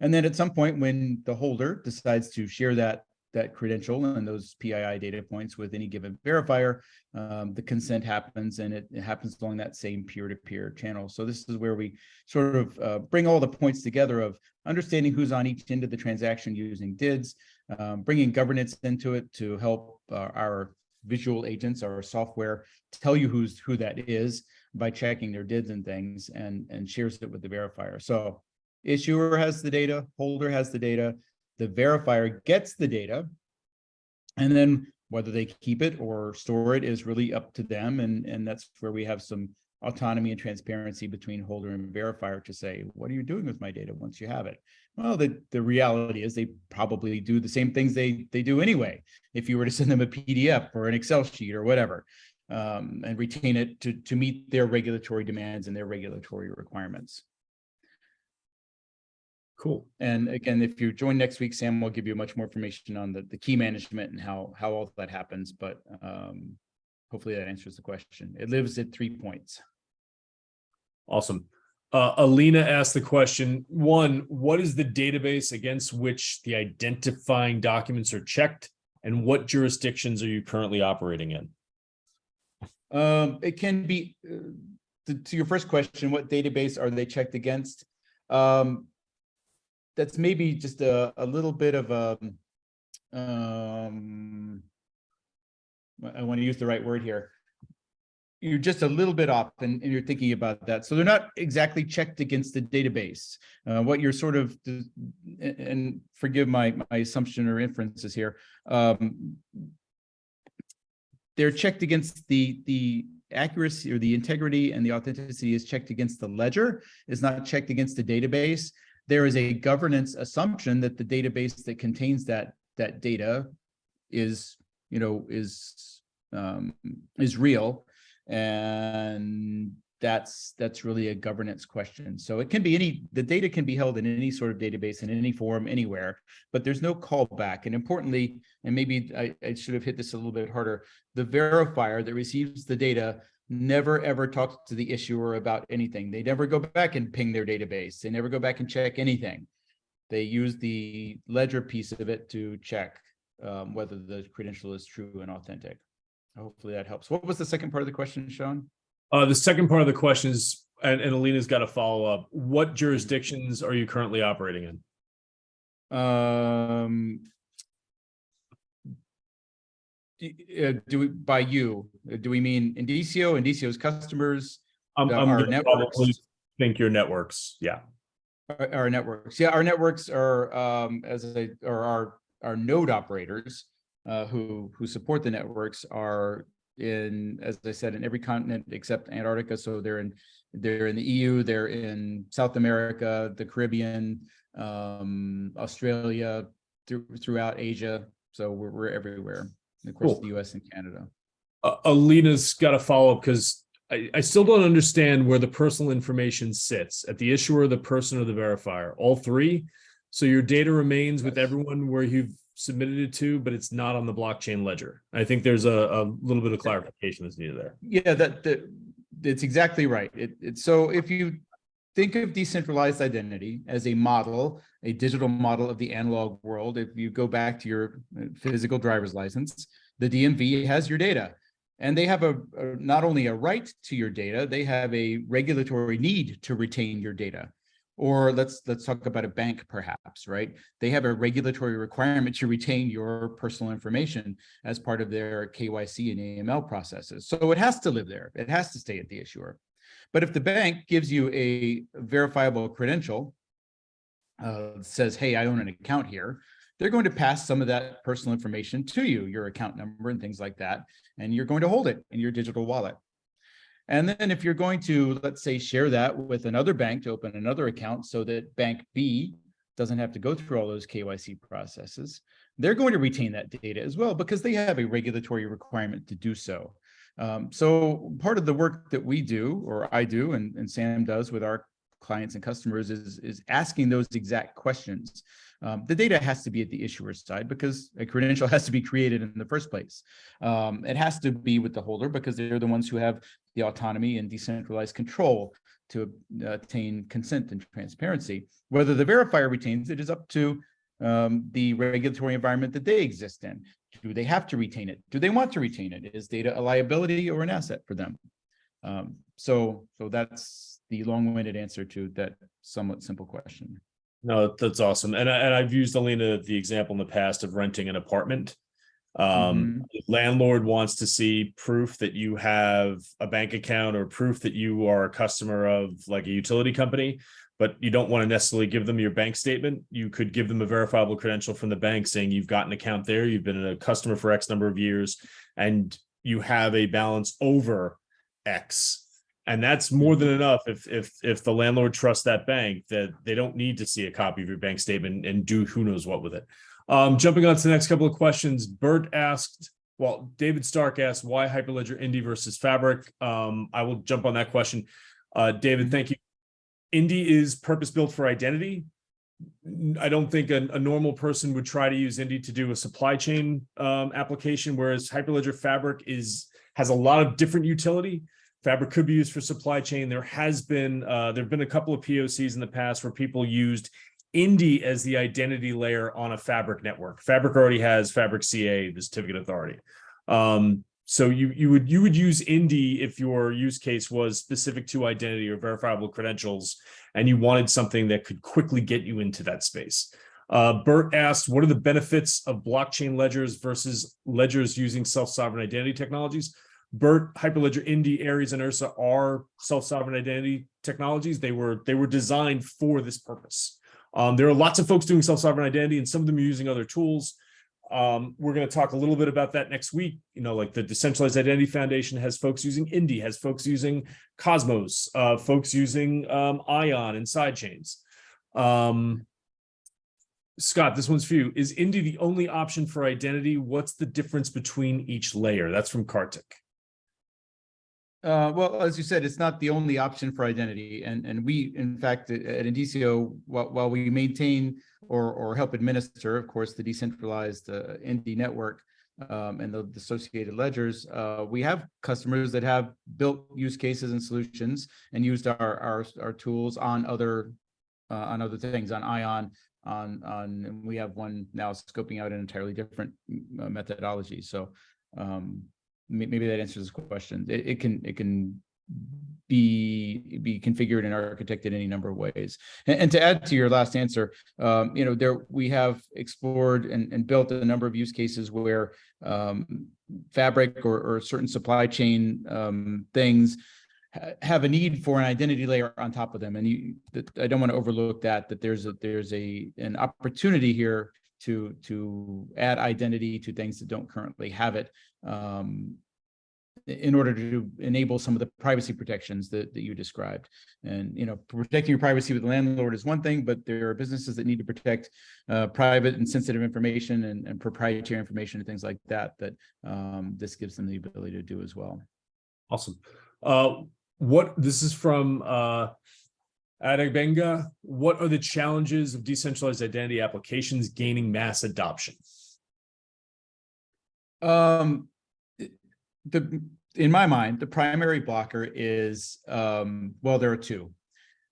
And then at some point when the holder decides to share that that credential and those PII data points with any given verifier, um, the consent happens and it, it happens along that same peer-to-peer -peer channel. So this is where we sort of uh, bring all the points together of understanding who's on each end of the transaction using DIDs, um, bringing governance into it to help uh, our visual agents, our software, tell you who's who that is by checking their DIDs and things and, and shares it with the verifier. So issuer has the data, holder has the data, the verifier gets the data. And then whether they keep it or store it is really up to them. And, and that's where we have some autonomy and transparency between holder and verifier to say, what are you doing with my data once you have it? Well, the, the reality is they probably do the same things they, they do anyway. If you were to send them a PDF or an Excel sheet or whatever, um, and retain it to, to meet their regulatory demands and their regulatory requirements. Cool. And again, if you join next week, Sam will give you much more information on the, the key management and how, how all that happens, but um, hopefully that answers the question. It lives at three points. Awesome. Uh, Alina asked the question, one, what is the database against which the identifying documents are checked? And what jurisdictions are you currently operating in? Um, it can be, uh, to, to your first question, what database are they checked against? Um, that's maybe just a, a little bit of a, um, I want to use the right word here. You're just a little bit off and, and you're thinking about that. So they're not exactly checked against the database. Uh, what you're sort of, and- and forgive my, my assumption or inferences here. Um, they're checked against the, the accuracy or the integrity and the authenticity is checked against the ledger, is not checked against the database. There is a governance assumption that the database that contains that, that data is, you know, is, um, is real. And that's, that's really a governance question. So it can be any, the data can be held in any sort of database in any form, anywhere, but there's no callback. And importantly, and maybe I, I should have hit this a little bit harder, the verifier that receives the data never ever talks to the issuer about anything. They never go back and ping their database. They never go back and check anything. They use the ledger piece of it to check um, whether the credential is true and authentic. Hopefully that helps. What was the second part of the question, Sean? Uh, the second part of the question is, and, and Alina's got a follow up. What jurisdictions are you currently operating in? Um, uh, do we, by you, uh, do we mean Indicio, Indicio's customers, I'm our networks. think your networks. Yeah. our, our networks? Yeah, our networks are, um, as I, or our, our node operators, uh, who, who support the networks are in, as I said, in every continent except Antarctica. So they're in, they're in the EU, they're in South America, the Caribbean, um, Australia, through, throughout Asia. So we're, we're everywhere, and of course, Cool. the US and Canada. Uh, Alina's got a follow up because I, I still don't understand where the personal information sits at the issuer, the person or the verifier, all three. So your data remains with everyone where you've submitted it to, but it's not on the blockchain ledger. I think there's a, a little bit of clarification that's needed there. Yeah, that, that, it's exactly right. It, it's, so if you think of decentralized identity as a model, a digital model of the analog world, if you go back to your uh, physical driver's license, the DMV has your data. And they have a, a- not only a right to your data, they have a regulatory need to retain your data. Or let's, let's talk about a bank perhaps, right? They have a regulatory requirement to retain your personal information as part of their KYC and AML processes. So it has to live there. It has to stay at the issuer. But if the bank gives you a verifiable credential, uh, says, hey, I own an account here, they're going to pass some of that personal information to you, your account number and things like that, and you're going to hold it in your digital wallet. And then if you're going to, let's say, share that with another bank to open another account so that bank B doesn't have to go through all those KYC processes, they're going to retain that data as well because they have a regulatory requirement to do so. Um, so part of the work that we do, or I do, and, and Sam does with our clients and customers is, is asking those exact questions. Um, the data has to be at the issuer side because a credential has to be created in the first place. Um, it has to be with the holder because they're the ones who have the autonomy and decentralized control to attain consent and transparency. Whether the verifier retains it is up to um, the regulatory environment that they exist in. Do they have to retain it? Do they want to retain it? Is data a liability or an asset for them? Um, so, so that's the long-winded answer to that somewhat simple question. No, that's awesome. And I, and I've used Alina, the example in the past of renting an apartment. Um, landlord wants to see proof that you have a bank account or proof that you are a customer of like a utility company. But you don't want to necessarily give them your bank statement. You could give them a verifiable credential from the bank saying you've got an account there, you've been a customer for X number of years, and you have a balance over X. And that's more than enough if if if the landlord trusts that bank that they don't need to see a copy of your bank statement and do who knows what with it. Um, jumping on to the next couple of questions, Bert asked, well, David Stark asked why Hyperledger Indy versus Fabric. Um, I will jump on that question. Uh, David, thank you. Indy is purpose built for identity. I don't think a, a normal person would try to use Indy to do a supply chain um, application, whereas Hyperledger Fabric is has a lot of different utility. Fabric could be used for supply chain. There has been uh, there have been a couple of POCs in the past where people used Indy as the identity layer on a Fabric network. Fabric already has Fabric CA, the certificate authority. Um, so you you would you would use Indy if your use case was specific to identity or verifiable credentials, and you wanted something that could quickly get you into that space. Uh, Bert asked, what are the benefits of blockchain ledgers versus ledgers using self-sovereign identity technologies? Bert, Hyperledger, Indy, Aries, and Ursa are self-sovereign identity technologies. They were they were designed for this purpose. Um, there are lots of folks doing self-sovereign identity, and some of them are using other tools. Um, we're going to talk a little bit about that next week. You know, like the Decentralized Identity Foundation has folks using Indy, has folks using Cosmos, uh, folks using um, Ion and sidechains. Um, Scott, this one's for you. Is Indy the only option for identity? What's the difference between each layer? That's from Kartik. Uh, well, as you said, it's not the only option for identity. And, and we, in fact, at at Indicio, while, while we maintain or, or help administer, of course, the decentralized uh, Indy network um, and the associated ledgers, uh, we have customers that have built use cases and solutions and used our, our, our tools on other, uh, on other things, on Ion, on, on, we have one now scoping out an entirely different uh, methodology. So um, maybe that answers the question. It, it can, it can be, be configured and architected any number of ways. And, and to add to your last answer, um, you know, there, we have explored and, and built a number of use cases where um, fabric or, or certain supply chain um, things have a need for an identity layer on top of them. And you, I don't want to overlook that, that there's a, there's a, an opportunity here to, to add identity to things that don't currently have it. Um, in order to enable some of the privacy protections that, that you described. And, you know, protecting your privacy with the landlord is one thing, but there are businesses that need to protect uh, private and sensitive information and, and proprietary information and things like that, that um, this gives them the ability to do as well. Awesome. Uh, what, this is from, uh, Adegbenga. What are the challenges of decentralized identity applications gaining mass adoption? Um, the, in my mind, the primary blocker is, um, well, there are two.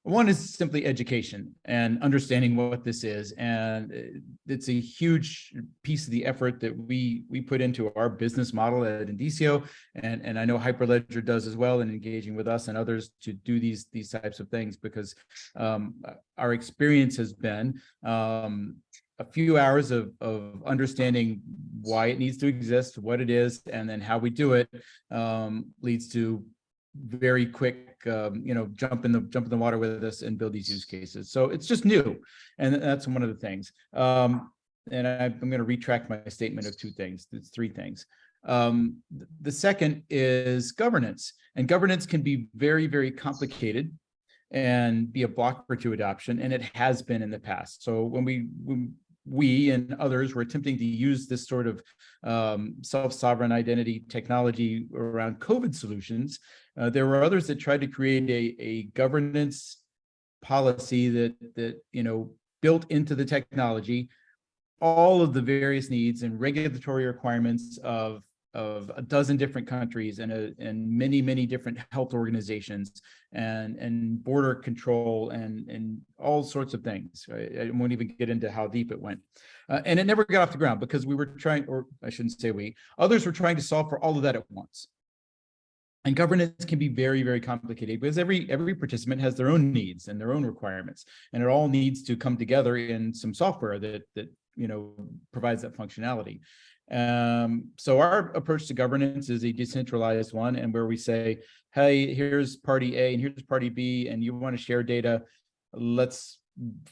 One is simply education and understanding what this is. And uh, it's a huge piece of the effort that we, we put into our business model at Indicio. And, and I know Hyperledger does as well in engaging with us and others to do these, these types of things because um, our experience has been um, a few hours of, of understanding why it needs to exist, what it is, and then how we do it um, leads to very quick, um, you know, jump in the jump in the water with us and build these use cases. So it's just new, and that's one of the things. Um, and I, I'm going to retract my statement of two things. It's three things. Um, the second is governance, and governance can be very, very complicated and be a blocker to adoption, and it has been in the past. So when we when we and others were attempting to use this sort of um, self-sovereign identity technology around COVID solutions, uh, there were others that tried to create a, a governance policy that that you know built into the technology all of the various needs and regulatory requirements of of a dozen different countries and a, and many many different health organizations and and border control and and all sorts of things. I, I won't even get into how deep it went. Uh, and it never got off the ground because we were trying or i shouldn't say we others were trying to solve for all of that at once. And governance can be very, very complicated because every every participant has their own needs and their own requirements, and it all needs to come together in some software that that you know provides that functionality. Um, so our approach to governance is a decentralized one and where we say, hey, here's party A and here's party B, and you want to share data. Let's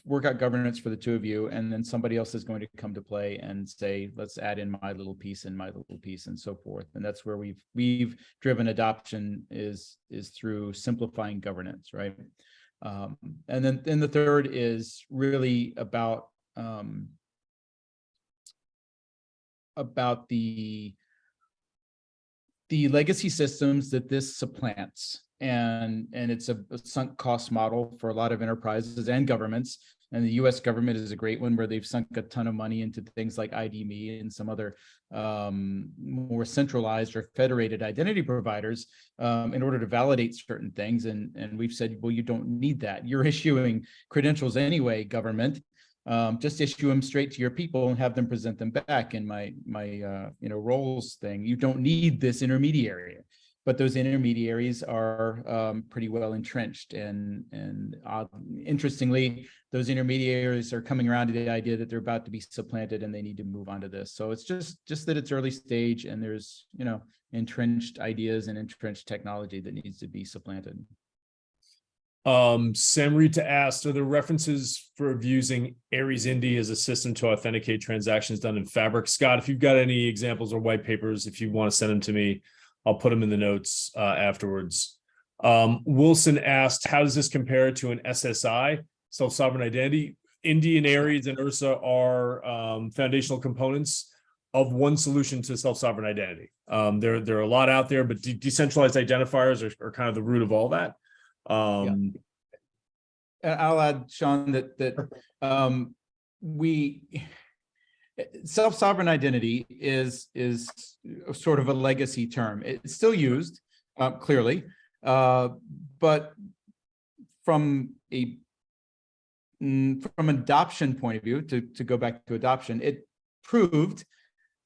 work out governance for the two of you. And then somebody else is going to come to play and say, let's add in my little piece and my little piece and so forth. And that's where we've we've driven adoption is is through simplifying governance, right? Um, and then then the third is really about um, about the the legacy systems that this supplants and and it's a, a sunk cost model for a lot of enterprises and governments and the US government is a great one where they've sunk a ton of money into things like ID.me and some other um, more centralized or federated identity providers um, in order to validate certain things. And, and we've said, well, you don't need that. You're issuing credentials anyway, government um, just issue them straight to your people and have them present them back in my my uh, you know roles thing. You don't need this intermediary, but those intermediaries are um, pretty well entrenched. And and uh, interestingly, those intermediaries are coming around to the idea that they're about to be supplanted and they need to move on to this. So it's just just that it's early stage and there's you know entrenched ideas and entrenched technology that needs to be supplanted. Um, Samrita asked, are there references for using Aries Indy as a system to authenticate transactions done in Fabric? Scott, if you've got any examples or white papers, if you want to send them to me, I'll put them in the notes uh, afterwards. Um, Wilson asked, how does this compare to an SSI, self-sovereign identity? Indy and Aries and Ursa are um, foundational components of one solution to self-sovereign identity. Um, there, there are a lot out there, but de decentralized identifiers are, are kind of the root of all that. Um, And I'll add, Sean, that that um, we self-sovereign identity is is sort of a legacy term. It's still used uh, clearly, uh, but from a mm, from adoption point of view, to to go back to adoption, it proved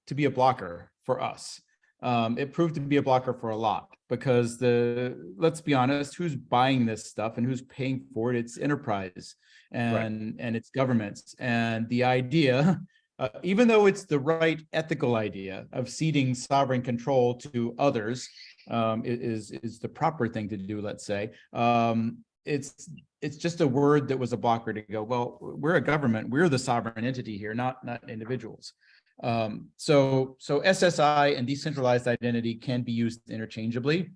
to be a blocker for us. Um, it proved to be a blocker for a lot because the let's be honest, who's buying this stuff and who's paying for it? It's enterprise and right. and it's governments. And the idea, uh, even though it's the right ethical idea of ceding sovereign control to others, um, is is the proper thing to do. Let's say um, it's it's just a word that was a blocker to go. Well, we're a government. We're the sovereign entity here, not not individuals. Um, so, so SSI and decentralized identity can be used interchangeably.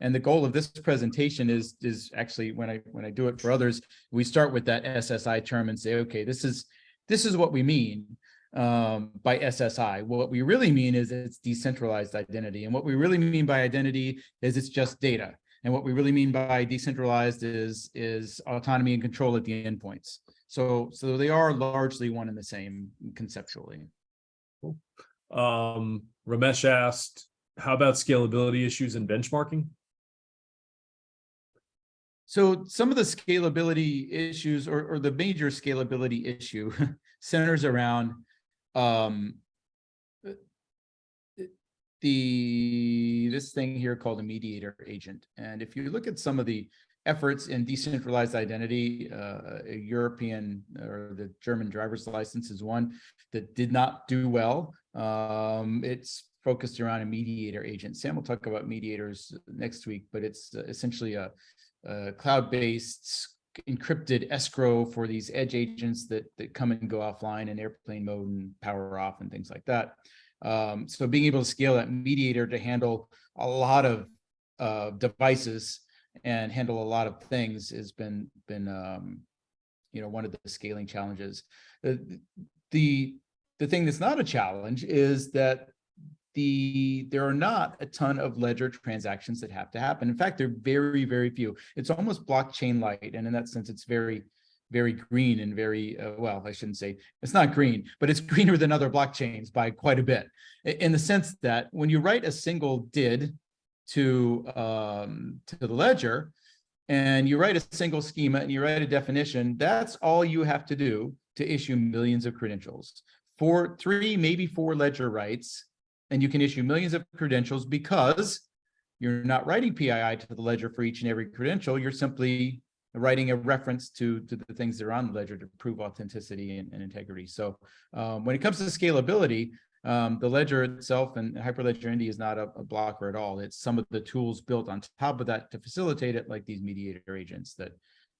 And the goal of this presentation is, is actually when I, when I do it for others, we start with that SSI term and say, okay, this is, this is what we mean um, by SSI. What we really mean is it's decentralized identity. And what we really mean by identity is it's just data. And what we really mean by decentralized is, is autonomy and control at the endpoints. So, so they are largely one and the same conceptually. Um, Ramesh asked, how about scalability issues and benchmarking? So some of the scalability issues or, or the major scalability issue centers around um, the this thing here called a mediator agent. And if you look at some of the efforts in decentralized identity, uh, a European or the German driver's license is one that did not do well. Um, it's focused around a mediator agent. Sam will talk about mediators next week, but it's uh, essentially a, a cloud-based encrypted escrow for these edge agents that, that come and go offline in airplane mode and power off and things like that. Um, so being able to scale that mediator to handle a lot of uh, devices and handle a lot of things has been been um, you know one of the scaling challenges. The, the the thing that's not a challenge is that the there are not a ton of ledger transactions that have to happen. In fact, they're very very few. It's almost blockchain light, and in that sense, it's very very green and very uh, well i shouldn't say it's not green but it's greener than other blockchains by quite a bit in the sense that when you write a single did to um, to the ledger and you write a single schema and you write a definition, that's all you have to do to issue millions of credentials. For three, maybe four ledger writes, and you can issue millions of credentials because you're not writing PII to the ledger for each and every credential. You're simply writing a reference to, to the things that are on the ledger to prove authenticity and, and integrity. So um, when it comes to scalability, Um, the ledger itself and Hyperledger Indy is not a, a blocker at all. It's some of the tools built on top of that to facilitate it, like these mediator agents that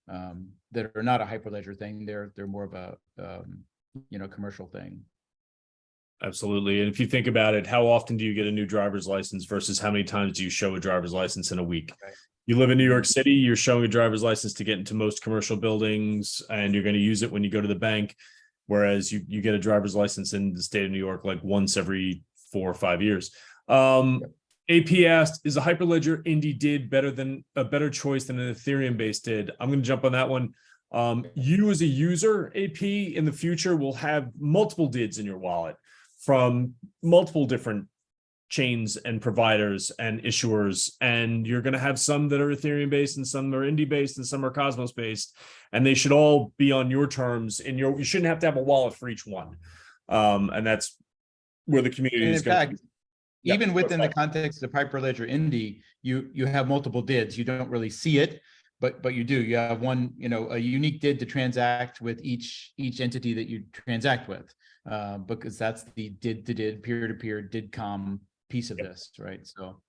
um, that are not a Hyperledger thing. They're they're more of a um, you know commercial thing. Absolutely. And if you think about it, how often do you get a new driver's license versus how many times do you show a driver's license in a week? Right. You live in New York City, you're showing a driver's license to get into most commercial buildings and you're going to use it when you go to the bank. Whereas you, you get a driver's license in the state of New York like once every four or five years. Um, AP asked, is a Hyperledger Indy did better than a better choice than an Ethereum based did? I'm going to jump on that one. Um, you as a user, AP in the future will have multiple DIDs in your wallet from multiple different chains and providers and issuers. And you're going to have some that are Ethereum based and some are Indy based and some are Cosmos based. And they should all be on your terms and your, you shouldn't have to have a wallet for each one. Um, and that's where the community And is in going. fact, Yeah, even within the context of Hyperledger Indy, you you have multiple DIDs. You don't really see it, but but you do. You have one, you know, a unique DID to transact with each each entity that you transact with, uh, because that's the DID to DID peer to peer DIDComm piece of this, right? So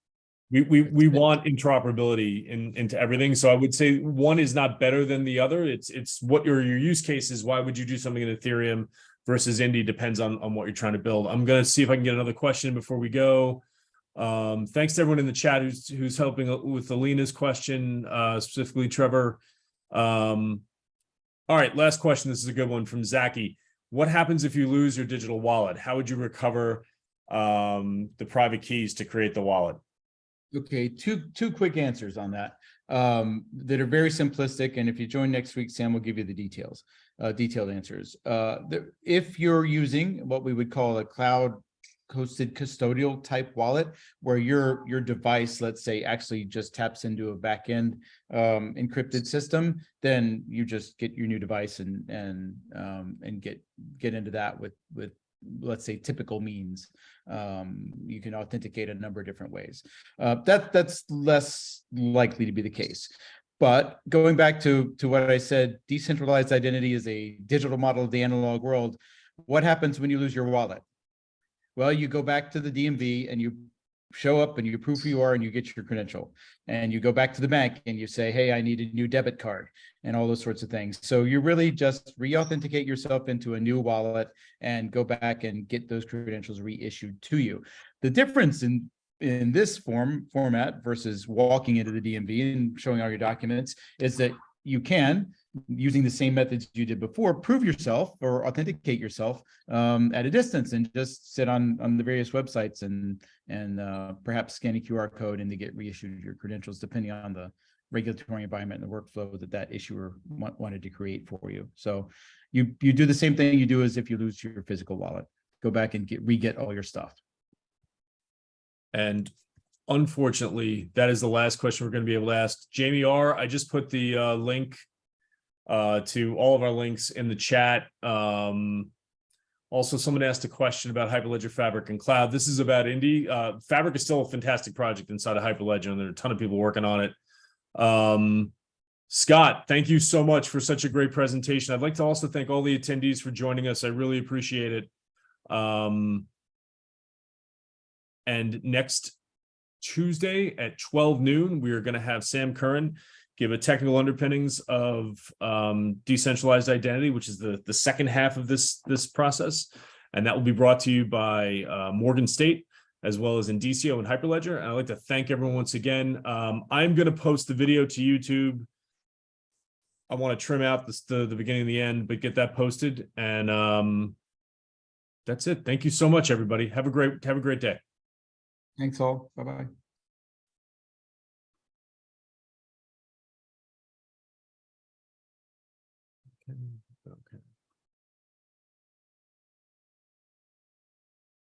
We, we, we want interoperability in, into everything. So I would say one is not better than the other. It's, it's what your, your use case is. Why would you do something in Ethereum versus Indy depends on, on what you're trying to build. I'm going to see if I can get another question before we go. Um, thanks to everyone in the chat who's, who's helping with Alina's question, uh, specifically Trevor. Um, all right, last question. This is a good one from Zaki. What happens if you lose your digital wallet? How would you recover um, the private keys to create the wallet? Okay, two two quick answers on that um, that are very simplistic. And if you join next week, Sam will give you the details, uh, detailed answers. Uh, the, if you're using what we would call a cloud hosted custodial type wallet, where your your device, let's say, actually just taps into a backend um, encrypted system, then you just get your new device and and um, and get get into that with with let's say typical means um, you can authenticate a number of different ways. Uh, that that's less likely to be the case. But going back to to what I said, decentralized identity is a digital model of the analog world. What happens when you lose your wallet? Well, you go back to the DMV and you show up and you prove who you are and you get your credential. And you go back to the bank and you say, hey, I need a new debit card and all those sorts of things. So you really just re-authenticate yourself into a new wallet and go back and get those credentials reissued to you. The difference in in this form format versus walking into the DMV and showing all your documents is that you can using the same methods you did before prove yourself or authenticate yourself um, at a distance and just sit on on the various websites and and uh, perhaps scan a QR code and to get reissued your credentials depending on the regulatory environment and the workflow that that issuer wa- wanted to create for you. So you you do the same thing you do as if you lose your physical wallet. Go back and get re-get all your stuff. And unfortunately, that is the last question we're going to be able to ask. Jamie R, I just put the uh, link uh, to all of our links in the chat. Um, also, someone asked a question about Hyperledger Fabric and Cloud. This is about Indy. Uh, Fabric is still a fantastic project inside of Hyperledger, and there are a ton of people working on it. Um, Scott, thank you so much for such a great presentation. I'd like to also thank all the attendees for joining us. I really appreciate it. Um, and next Tuesday at 12 noon, we are going to have Sam Curran give a technical underpinnings of um, decentralized identity, which is the, the second half of this, this process. And that will be brought to you by uh, Morgan State, as well as Indicio and Hyperledger. And I'd like to thank everyone once again. Um, I'm going to post the video to YouTube. I want to trim out the, the beginning and the end, but get that posted. And um, that's it. Thank you so much, everybody. Have a great, have a great day. Thanks all. Bye-bye.